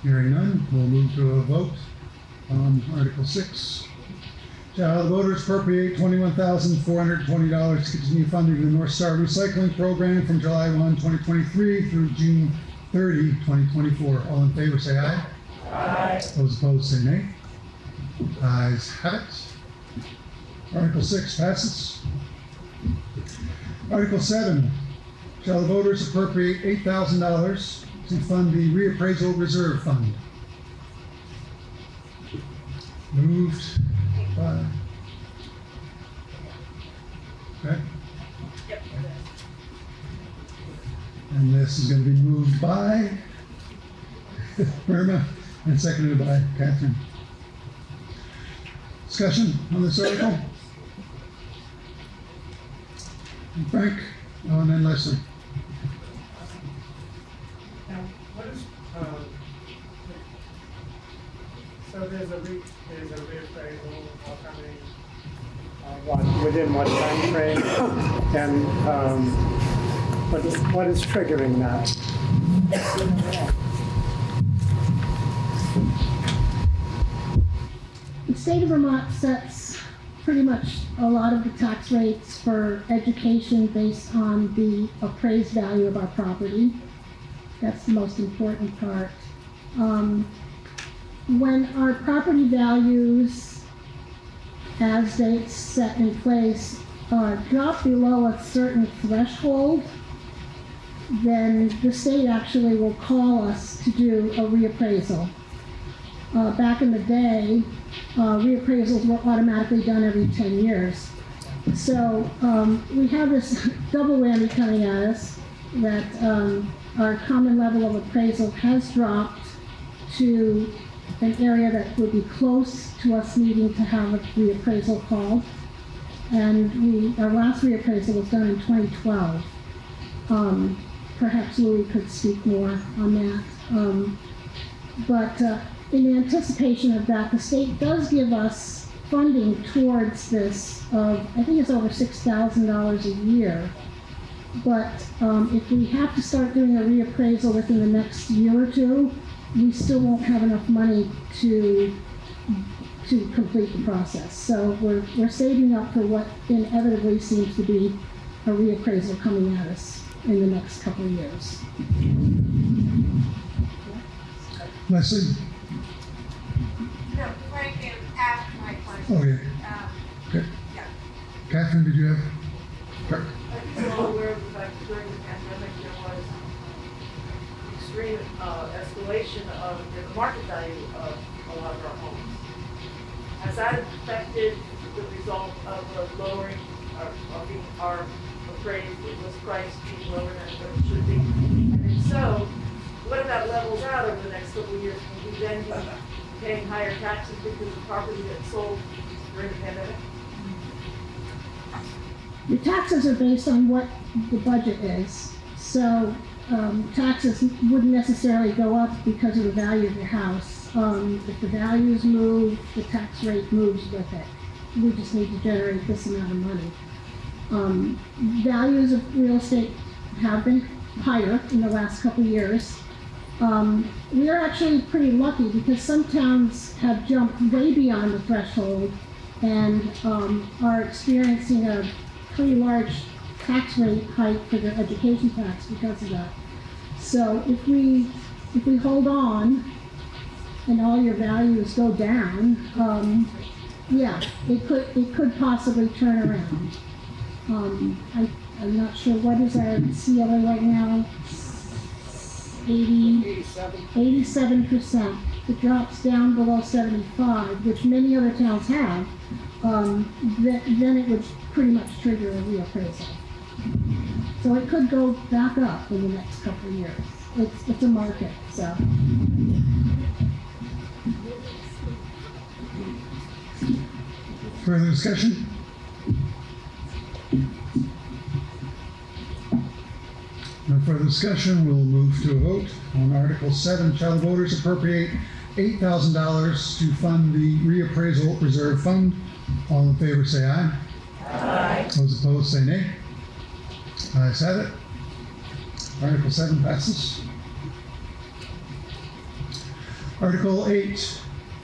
Hearing none, we'll move to a vote on Article six. Shall the voters appropriate twenty-one thousand four hundred twenty dollars to continue funding the North Star Recycling Program from July 1, 2023 through June 30, 2024? All in favor, say aye. Aye. Those opposed, say nay. Ayes have it. Article six passes. Article seven, shall the voters appropriate eight thousand dollars to fund the reappraisal reserve fund. Moved by. Okay, and this is gonna be moved by Irma and seconded by Catherine. Discussion on this article? Frank, oh, and then Leslie. What is, um, so there's a re, there's a reappraisal of how many, uh, within what time frame, And, um, what is, what is triggering that? The state of Vermont sets pretty much a lot of the tax rates for education based on the appraised value of our property. That's the most important part. Um, when our property values, as they set in place, uh, drop below a certain threshold, then the state actually will call us to do a reappraisal. Uh, back in the day, uh, reappraisals were automatically done every 10 years. So um, we have this double whammy coming at us that um, our common level of appraisal has dropped to an area that would be close to us needing to have a reappraisal called. And we, our last reappraisal was done in 2012. Um, perhaps Louis could speak more on that. Um, but uh, in anticipation of that, the state does give us funding towards this of, I think it's over six thousand dollars a year. But um, if we have to start doing a reappraisal within the next year or two, we still won't have enough money to to complete the process. So we're, we're saving up for what inevitably seems to be a reappraisal coming at us in the next couple of years. Leslie? No, Frank asked my question. Oh, yeah. Um, Okay. yeah. Catherine, did you have? All aware of the fact that during the pandemic, there was extreme uh, escalation of the market value of a lot of our homes. Has that affected the result of the lowering, or, of being, our appraised, it was price being lower than it should be? And if so, what if that levels out over the next couple of years? Will we then be paying higher taxes because the property that sold during the pandemic? The taxes are based on what the budget is. So um, taxes wouldn't necessarily go up because of the value of your house. Um, If the values move, the tax rate moves with it. We just need to generate this amount of money. Um, Values of real estate have been higher in the last couple years. Um, we are actually pretty lucky because some towns have jumped way beyond the threshold and um, are experiencing a pretty large tax rate hike for their education tax because of that. So if we if we hold on and all your values go down, um, yeah, it could it could possibly turn around. Um, I, I'm not sure what is our CLA right now. 80, 87%. It drops down below 75, which many other towns have. Um, then it would pretty much trigger a reappraisal. So it could go back up in the next couple of years. It's, it's a market, so. Further discussion? No further discussion, we'll move to a vote on Article seven. Shall the voters appropriate eight thousand dollars to fund the reappraisal reserve fund? All in favor, say aye. Aye. Those opposed, say nay. Ayes have it. Article seven passes. Article eight,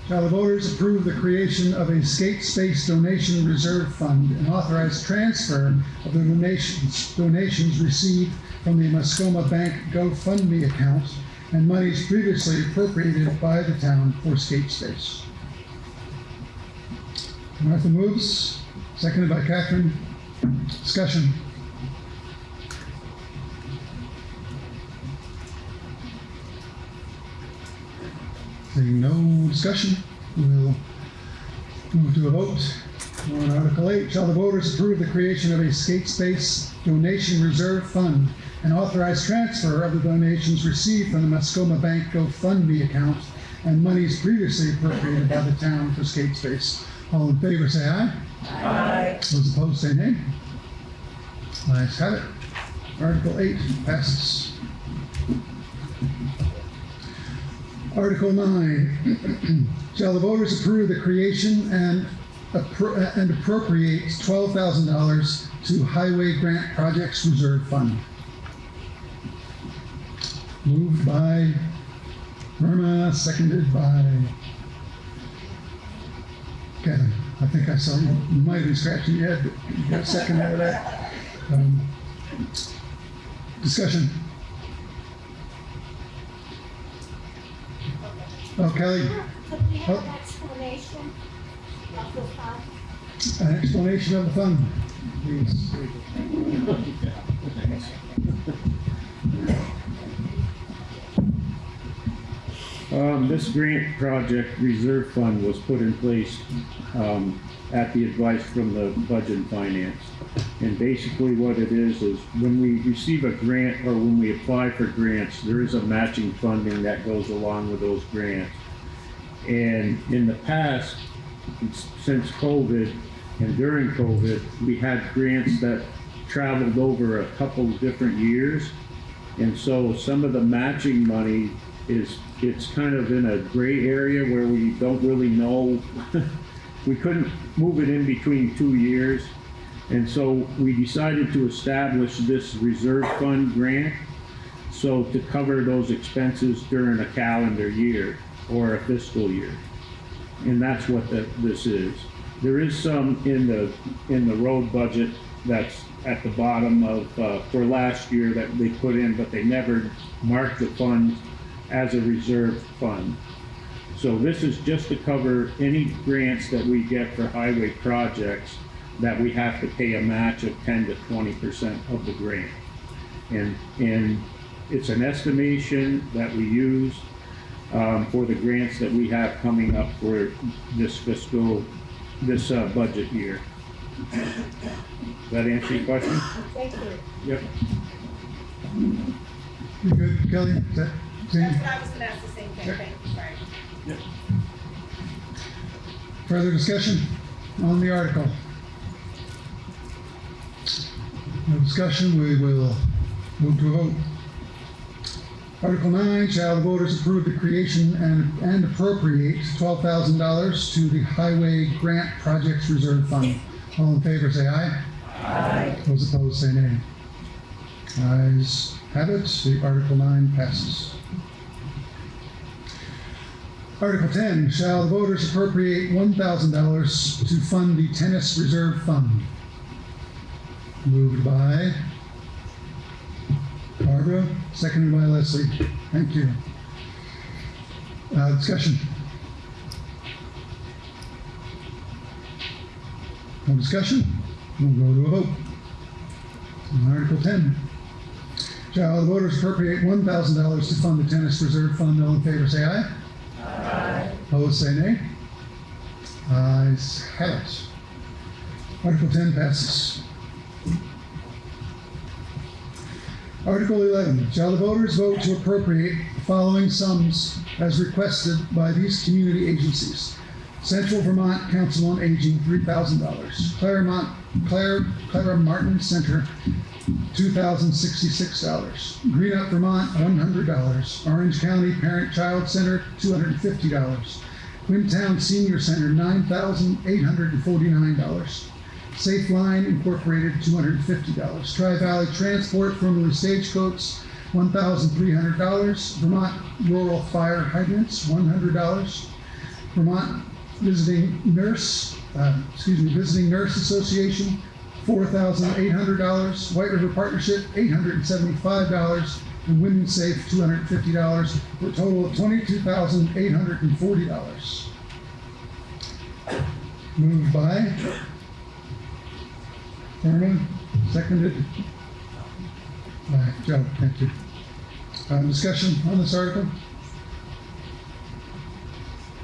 shall the voters approve the creation of a skate space donation reserve fund and authorize transfer of the donations, donations received from the Mascoma Bank GoFundMe account and monies previously appropriated by the town for skate space. Martha moves, seconded by Catherine. Discussion. Seeing no discussion, we'll move to a vote. On Article 8, shall the voters approve the creation of a skate space donation reserve fund and authorize transfer of the donations received from the Mascoma Bank GoFundMe account and monies previously appropriated by the town for skate space? All in favor, say aye. Aye. Those opposed, say nay. Ayes have it. Article 8 passes. Article 9, shall the voters approve the creation and and appropriate $12,000 to Highway Grant Projects Reserve Fund? Moved by Verma, seconded by Kevin. I think I saw you, you might have been scratching your head, but you got a second out of that. Um, Discussion. Oh, Kelly, Could we have Oh. an explanation of the fund? an explanation of the fund, please. Um, this grant project reserve fund was put in place, um, at the advice from the budget and finance. And basically what it is, is when we receive a grant or when we apply for grants, there is a matching funding that goes along with those grants. And in the past, since COVID and during COVID, we had grants that traveled over a couple different years. And so some of the matching money is, it's kind of in a gray area where we don't really know. We couldn't move it in between two years. And so we decided to establish this reserve fund grant. So to cover those expenses during a calendar year or a fiscal year. And that's what the, this is. There is some in the, in the road budget that's at the bottom of, uh, for last year that they put in, but they never marked the fund as a reserve fund. So this is just to cover any grants that we get for highway projects that we have to pay a match of ten to twenty percent of the grant. And, and it's an estimation that we use, um, for the grants that we have coming up for this fiscal, this, uh, budget year. Does that answer your question? Thank you. Yep. You good, Kelly? Is that, That's what I was gonna ask the same thing, Sure. Further discussion on the article? No discussion, we will move to a vote. Article nine, shall the voters approve the creation and, and appropriate twelve thousand dollars to the Highway Grant Projects Reserve Fund? All in favor, say aye. Aye. Those opposed, say nay. Ayes have it, the Article nine passes. Article 10, shall the voters appropriate $1,000 to fund the Tennis Reserve Fund? Moved by Barbara, seconded by Leslie. Thank you. Uh, discussion? No discussion? We'll go to a vote. On Article 10, shall the voters appropriate $1,000 to fund the Tennis Reserve Fund? All in favor, say aye. Opposed, say nay. Ayes have it. Article 10 passes. Article 11, shall the voters vote to appropriate the following sums as requested by these community agencies? Central Vermont Council on Aging, $3,000. Claremont, Claire, Clara Martin Center, $2,066. Green Up Vermont, $100. Orange County Parent Child Center, $250. Quintown Senior Center, $9,849. Safe Line Incorporated, $250. Tri-Valley Transport, formerly Stagecoach, $1,300. Vermont Rural Fire Hydrants, $100. Vermont Visiting Nurse, uh, excuse me, Visiting Nurse Association, four thousand eight hundred dollars. White River Partnership, eight hundred and Women's Safe, two hundred and fifty dollars, for a total of twenty-two thousand eight hundred and forty dollars. Moved by Thurman, seconded by Joe. Thank you. Uh, discussion on this article?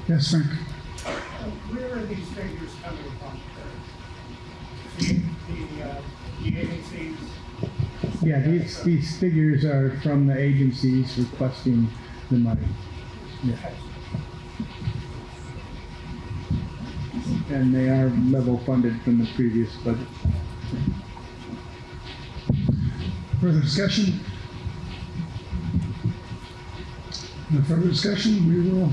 Yes, Frank? Where are these figures coming from? The, uh, the agencies, Yeah, these, these figures are from the agencies requesting the money. Yeah. And they are level funded from the previous budget. Further discussion? No further discussion, we will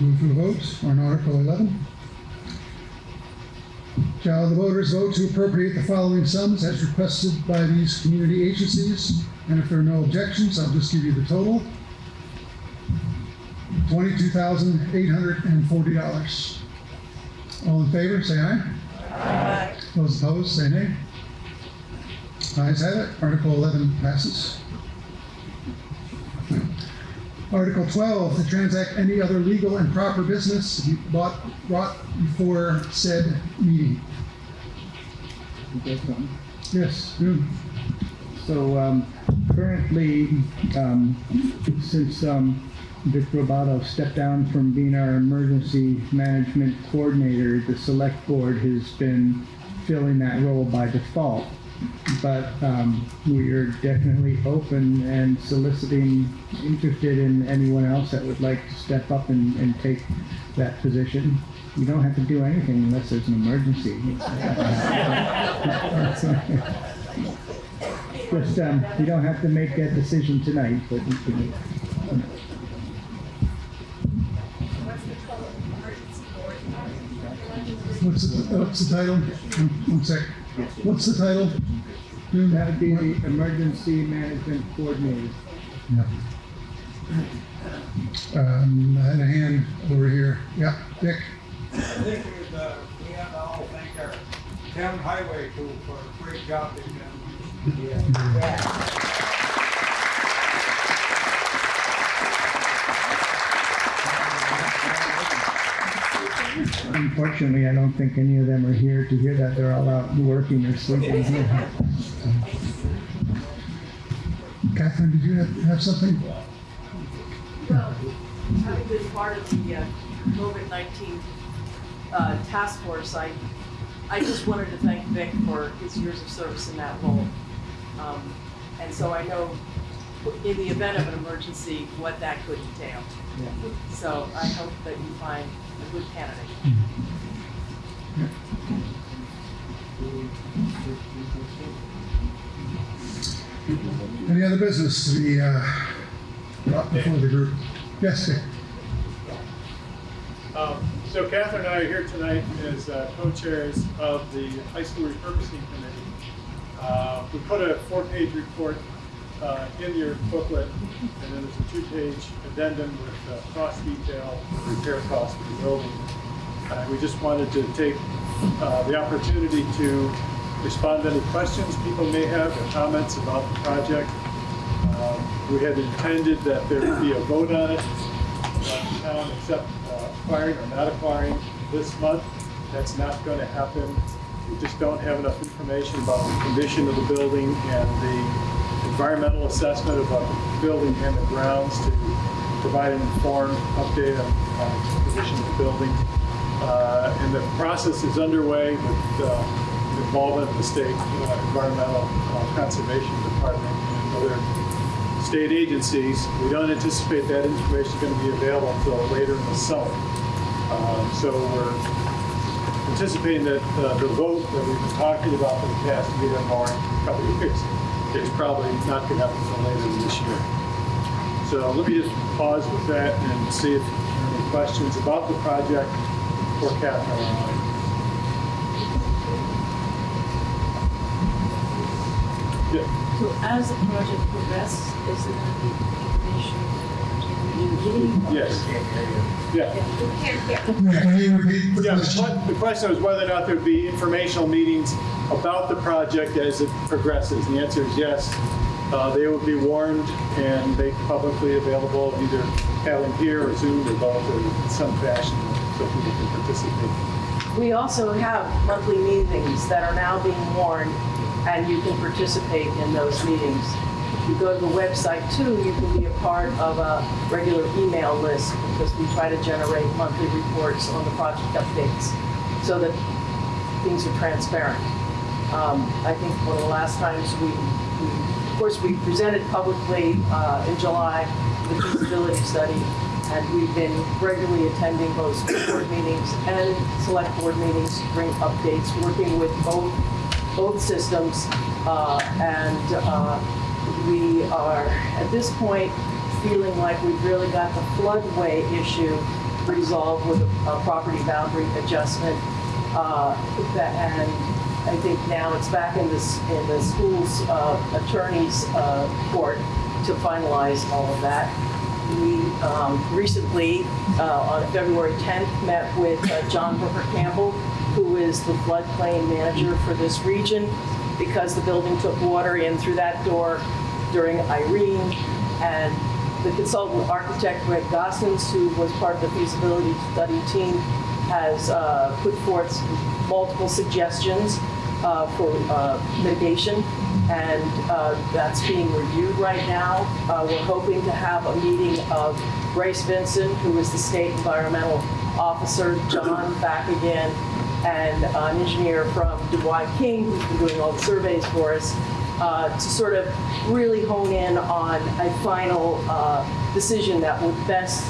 move to a vote on Article 11. Shall the voters vote to appropriate the following sums as requested by these community agencies? And if there are no objections, I'll just give you the total. $22,840. All in favor, say aye. Aye. Those opposed, say nay. Ayes have it. Article 11 passes. Article 12, to transact any other legal and proper business to be brought, before said meeting. You? Yes. So um, currently, um, since um, Vic Robato stepped down from being our emergency management coordinator, the select board has been filling that role by default. But um, we are definitely open and soliciting, interested in anyone else that would like to step up and, and take that position. You don't have to do anything unless there's an emergency. Just, um, you don't have to make that decision tonight, but you can. What's the, what's the title? One sec. What's the title? That would be the emergency management coordinator. Yeah. Um, I had a hand over here. Yeah, Dick? I think we, uh, we have to all thank our town highway crew for a great job they've done. Unfortunately, I don't think any of them are here to hear that. They're all out working or sleeping here. Catherine, did you have, have something? Well, having been part of the uh, COVID-19 uh, task force, I, I just wanted to thank Vic for his years of service in that role. Um, And so I know, in the event of an emergency, what that could entail. So I hope that you find a good candidate. Any other business to be, uh, brought before the group? Yes, Dick? Um, So Catherine and I are here tonight as uh, co-chairs of the high school repurposing committee. Uh, We put a four-page report uh, in your booklet, and then there's a two-page addendum with uh, cost detail, repair cost for the building. Uh, We just wanted to take uh, the opportunity to respond to any questions people may have or comments about the project. Um, We had intended that there would be a vote on it, the town accept uh, acquiring or not acquiring this month. That's not going to happen. We just don't have enough information about the condition of the building and the environmental assessment of the building and the grounds to provide an informed update on the condition of the building. Uh, And the process is underway with uh, involvement of the state uh, environmental uh, conservation department and other state agencies. We don't anticipate that information is going to be available until later in the summer. Um, So we're anticipating that uh, the vote that we've been talking about for the past year or more, couple of years, is probably not going to happen until later this year. So let me just pause with that and see if there are any questions about the project for Catherine or I. Yeah. So as the project progresses, is there going to be information that Yes. Yeah. Yeah, Can you repeat the Yeah, the question? que- the question was whether or not there'd be informational meetings about the project as it progresses. And the answer is yes. Uh, They will be warned and made publicly available, either them here or Zoom or both, in some fashion, so people can participate. We also have monthly meetings that are now being warned, and you can participate in those meetings. if you go to the website too, you can be a part of a regular email list because we try to generate monthly reports on the project updates so that things are transparent. Um, I think one of the last times we, we, of course, we presented publicly uh, in July the feasibility study, and we've been regularly attending both board meetings and select board meetings to bring updates, working with both, both systems. Uh, And uh, we are, at this point, feeling like we've really got the floodway issue resolved with a property boundary adjustment. Uh, And I think now it's back in this, in the school's uh, attorney's uh, court to finalize all of that. We um, recently, uh, on February 10th, met with uh, John Broker-Campbell, who is the floodplain manager for this region, because the building took water in through that door during Irene. And the consultant architect, Greg Gossens, who was part of the feasibility study team, has uh, put forth multiple suggestions uh, for uh, mitigation, and uh, that's being reviewed right now. Uh, We're hoping to have a meeting of Grace Vincent, who is the state environmental officer, John back again, and an engineer from Dwight King, who's been doing all the surveys for us, uh, to sort of really hone in on a final uh, decision that would best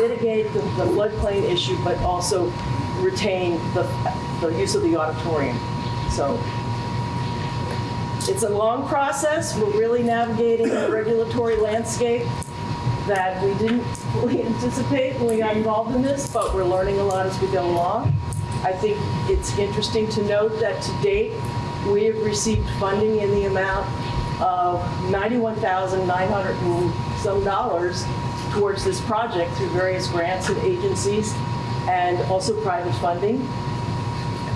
mitigate the the floodplain issue, but also retain the, the use of the auditorium. So it's a long process. We're really navigating a regulatory landscape that we didn't fully anticipate when we got involved in this, but we're learning a lot as we go along. I think it's interesting to note that to date, we have received funding in the amount of 91,900 and some dollars towards this project through various grants and agencies and also private funding.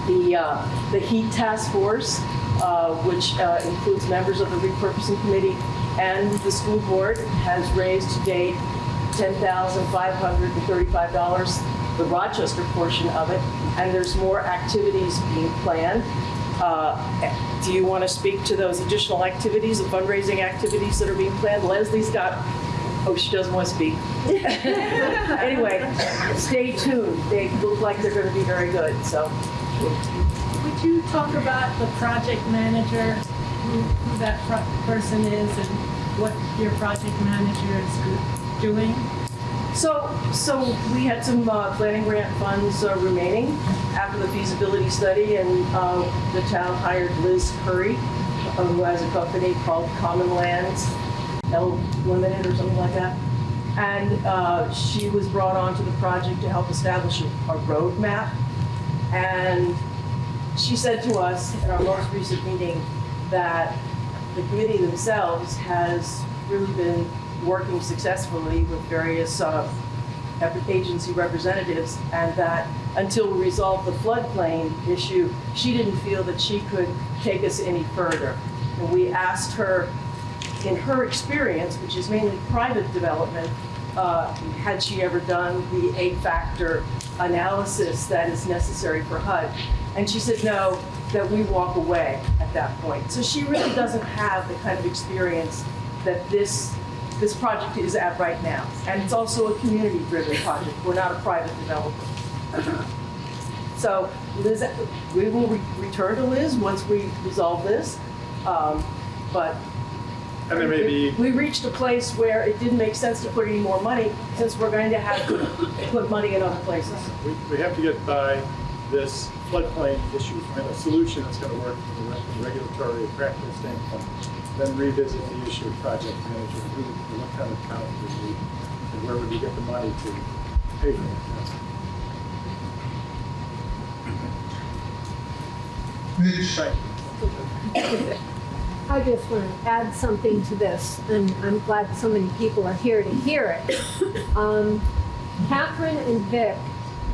The, uh, the HEAT Task Force, uh, which uh, includes members of the repurposing committee and the school board, has raised to date $10,535, the Rochester portion of it, and there's more activities being planned. Uh, Do you want to speak to those additional activities, the fundraising activities that are being planned? Leslie's got, oh, she doesn't want to speak. Anyway, stay tuned. They look like they're going to be very good, so. Would you talk about the project manager, who, who that person is and what your project manager is doing? So, so we had some uh, planning grant funds uh, remaining after the feasibility study, and uh, the town hired Liz Curry, uh, who has a company called Common Lands L Limited or something like that. And uh, she was brought onto the project to help establish a a roadmap. And she said to us at our most recent meeting that the committee themselves has really been working successfully with various uh, agency representatives, and that until we resolve the floodplain issue, she didn't feel that she could take us any further. And we asked her, in her experience, which is mainly private development, uh, had she ever done the eight-factor analysis that is necessary for HUD? And she said, no, that we walk away at that point. So she really doesn't have the kind of experience that this, this project is at right now. And it's also a community-driven project. We're not a private developer. So Liz, we will re- return to Liz once we resolve this. Um, But And there may be, we reached a place where it didn't make sense to put any more money since we're going to have to put money in other places. we, we have to get by this floodplain issue, find a solution that's gonna work from a regulatory and practical standpoint. Then revisit the issue of project manager, who, what kind of talent do we need, and where would we get the money to pay for it? Mitch, I just want to add something to this, and I'm glad so many people are here to hear it. Um, Catherine and Vic,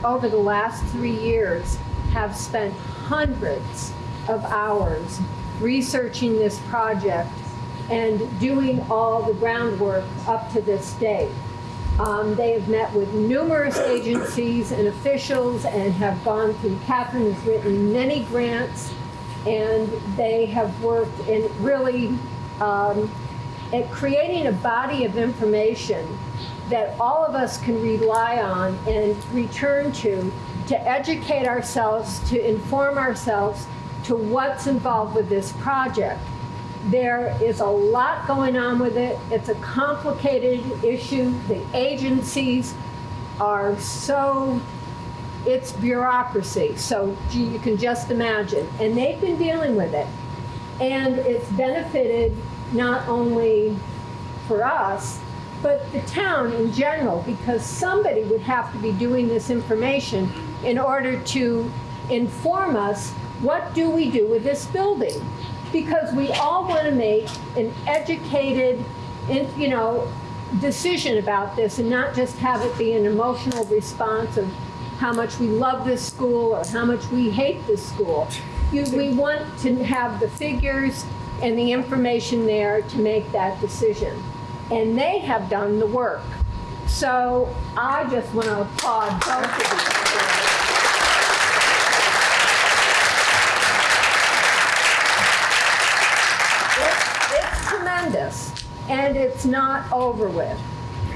over the last three years, have spent hundreds of hours researching this project and doing all the groundwork up to this day. Um, They have met with numerous agencies and officials and have gone through, Catherine has written many grants, and they have worked in really um, at creating a body of information that all of us can rely on and return to to educate ourselves, to inform ourselves to what's involved with this project. There is a lot going on with it. It's a complicated issue. The agencies are so, it's bureaucracy. So gee, you can just imagine. And they've been dealing with it. And it's benefited not only for us, but the town in general, because somebody would have to be doing this information in order to inform us, what do we do with this building? Because we all want to make an educated, you know, decision about this and not just have it be an emotional response of how much we love this school or how much we hate this school. You, we want to have the figures and the information there to make that decision. And they have done the work. So I just want to applaud both of you. It's it's tremendous, and it's not over with.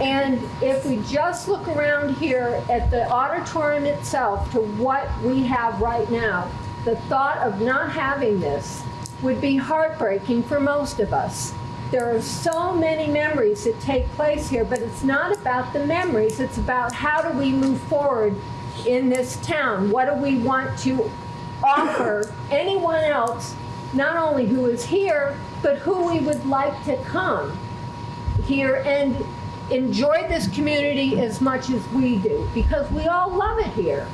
And if we just look around here at the auditorium itself to what we have right now, the thought of not having this would be heartbreaking for most of us. There are so many memories that take place here, but it's not about the memories. It's about how do we move forward in this town? What do we want to offer anyone else, not only who is here, but who we would like to come here and enjoy this community as much as we do, because we all love it here.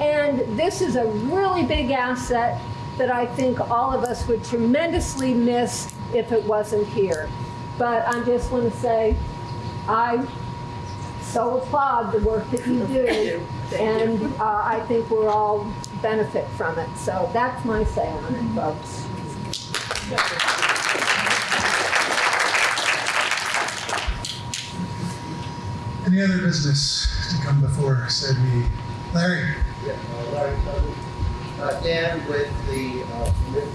And this is a really big asset that I think all of us would tremendously miss if it wasn't here. But I just want to say, I so applaud the work that you do. And uh, I think we're all benefit from it. So that's my say on it, folks. Any other business to come before said meeting? Larry? Yeah, uh, Larry Uh, Dan, with the uh,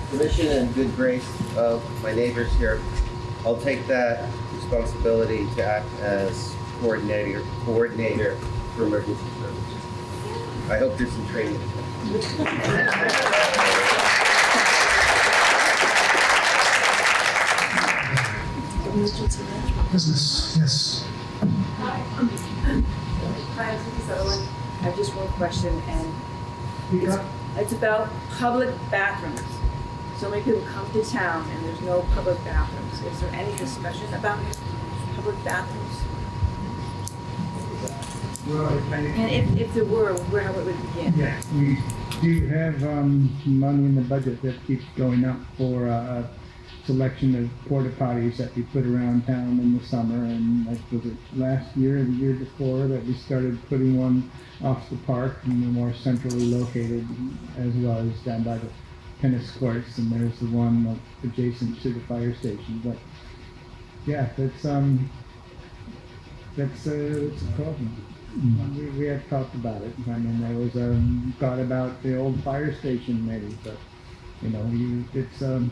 permission and good grace of my neighbors here, I'll take that responsibility to act as coordinator, coordinator for emergency services. I hope there's some training. Business, yes. Hi, I'm Cindy Sutherland. I have just one question, and it's, it's about public bathrooms. So many people come to town and there's no public bathrooms. Is there any discussion about public bathrooms? And if, if there were, where how it would begin? Yeah, we do have um, money in the budget that keeps going up for uh, selection of porta potties that we put around town in the summer. And like, was it last year or the year before that we started putting one off the park and they're more centrally located as well as down by the tennis courts. And there's the one adjacent to the fire station. But yeah, that's um, that's uh, it's a problem. We, we have talked about it. I mean, there was um, thought about the old fire station maybe, but you know, you, it's um,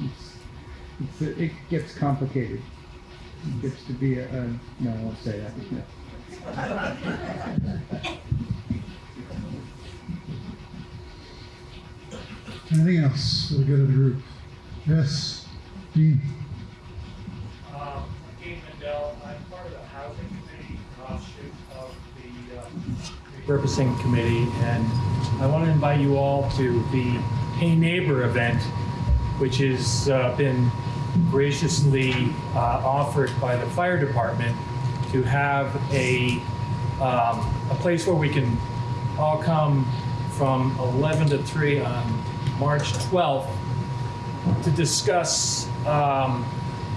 it's, it's it gets complicated. It gets to be a, a no, I won't say that. Anything else for the good of the group? Yes, Dean? Um, Dean Mendel, I'm part of the housing committee, offshoot of the uh, repurposing committee, and I want to invite you all to the Hey Neighbor event, which has uh, been graciously uh, offered by the fire department to have a, um, a place where we can all come from 11 to 3 on March 12th to discuss, um,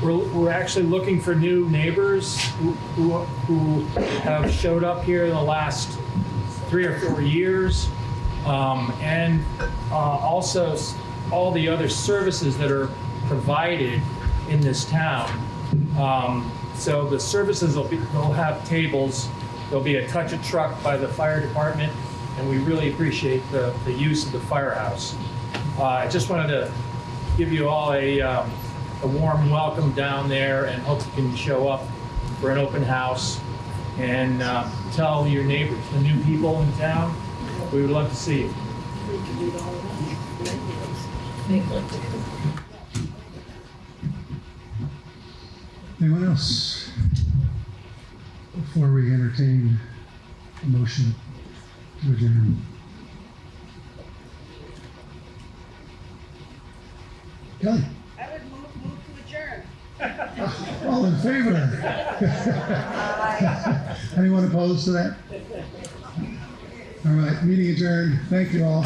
we're, we're actually looking for new neighbors who, who, who have showed up here in the last three or four years. Um, and uh, also all the other services that are provided in this town. Um, so the services will be, they'll have tables, there'll be a touch a truck by the fire department, and we really appreciate the, the use of the firehouse. Uh, I just wanted to give you all a, um, a warm welcome down there and hope you can show up for an open house and uh, tell your neighbors, the new people in town, we would love to see you. Anyone else? Before we entertain a motion to adjourn. Kelly, I would move, move to adjourn. all in favor? Anyone opposed to that? All right, meeting adjourned. Thank you all.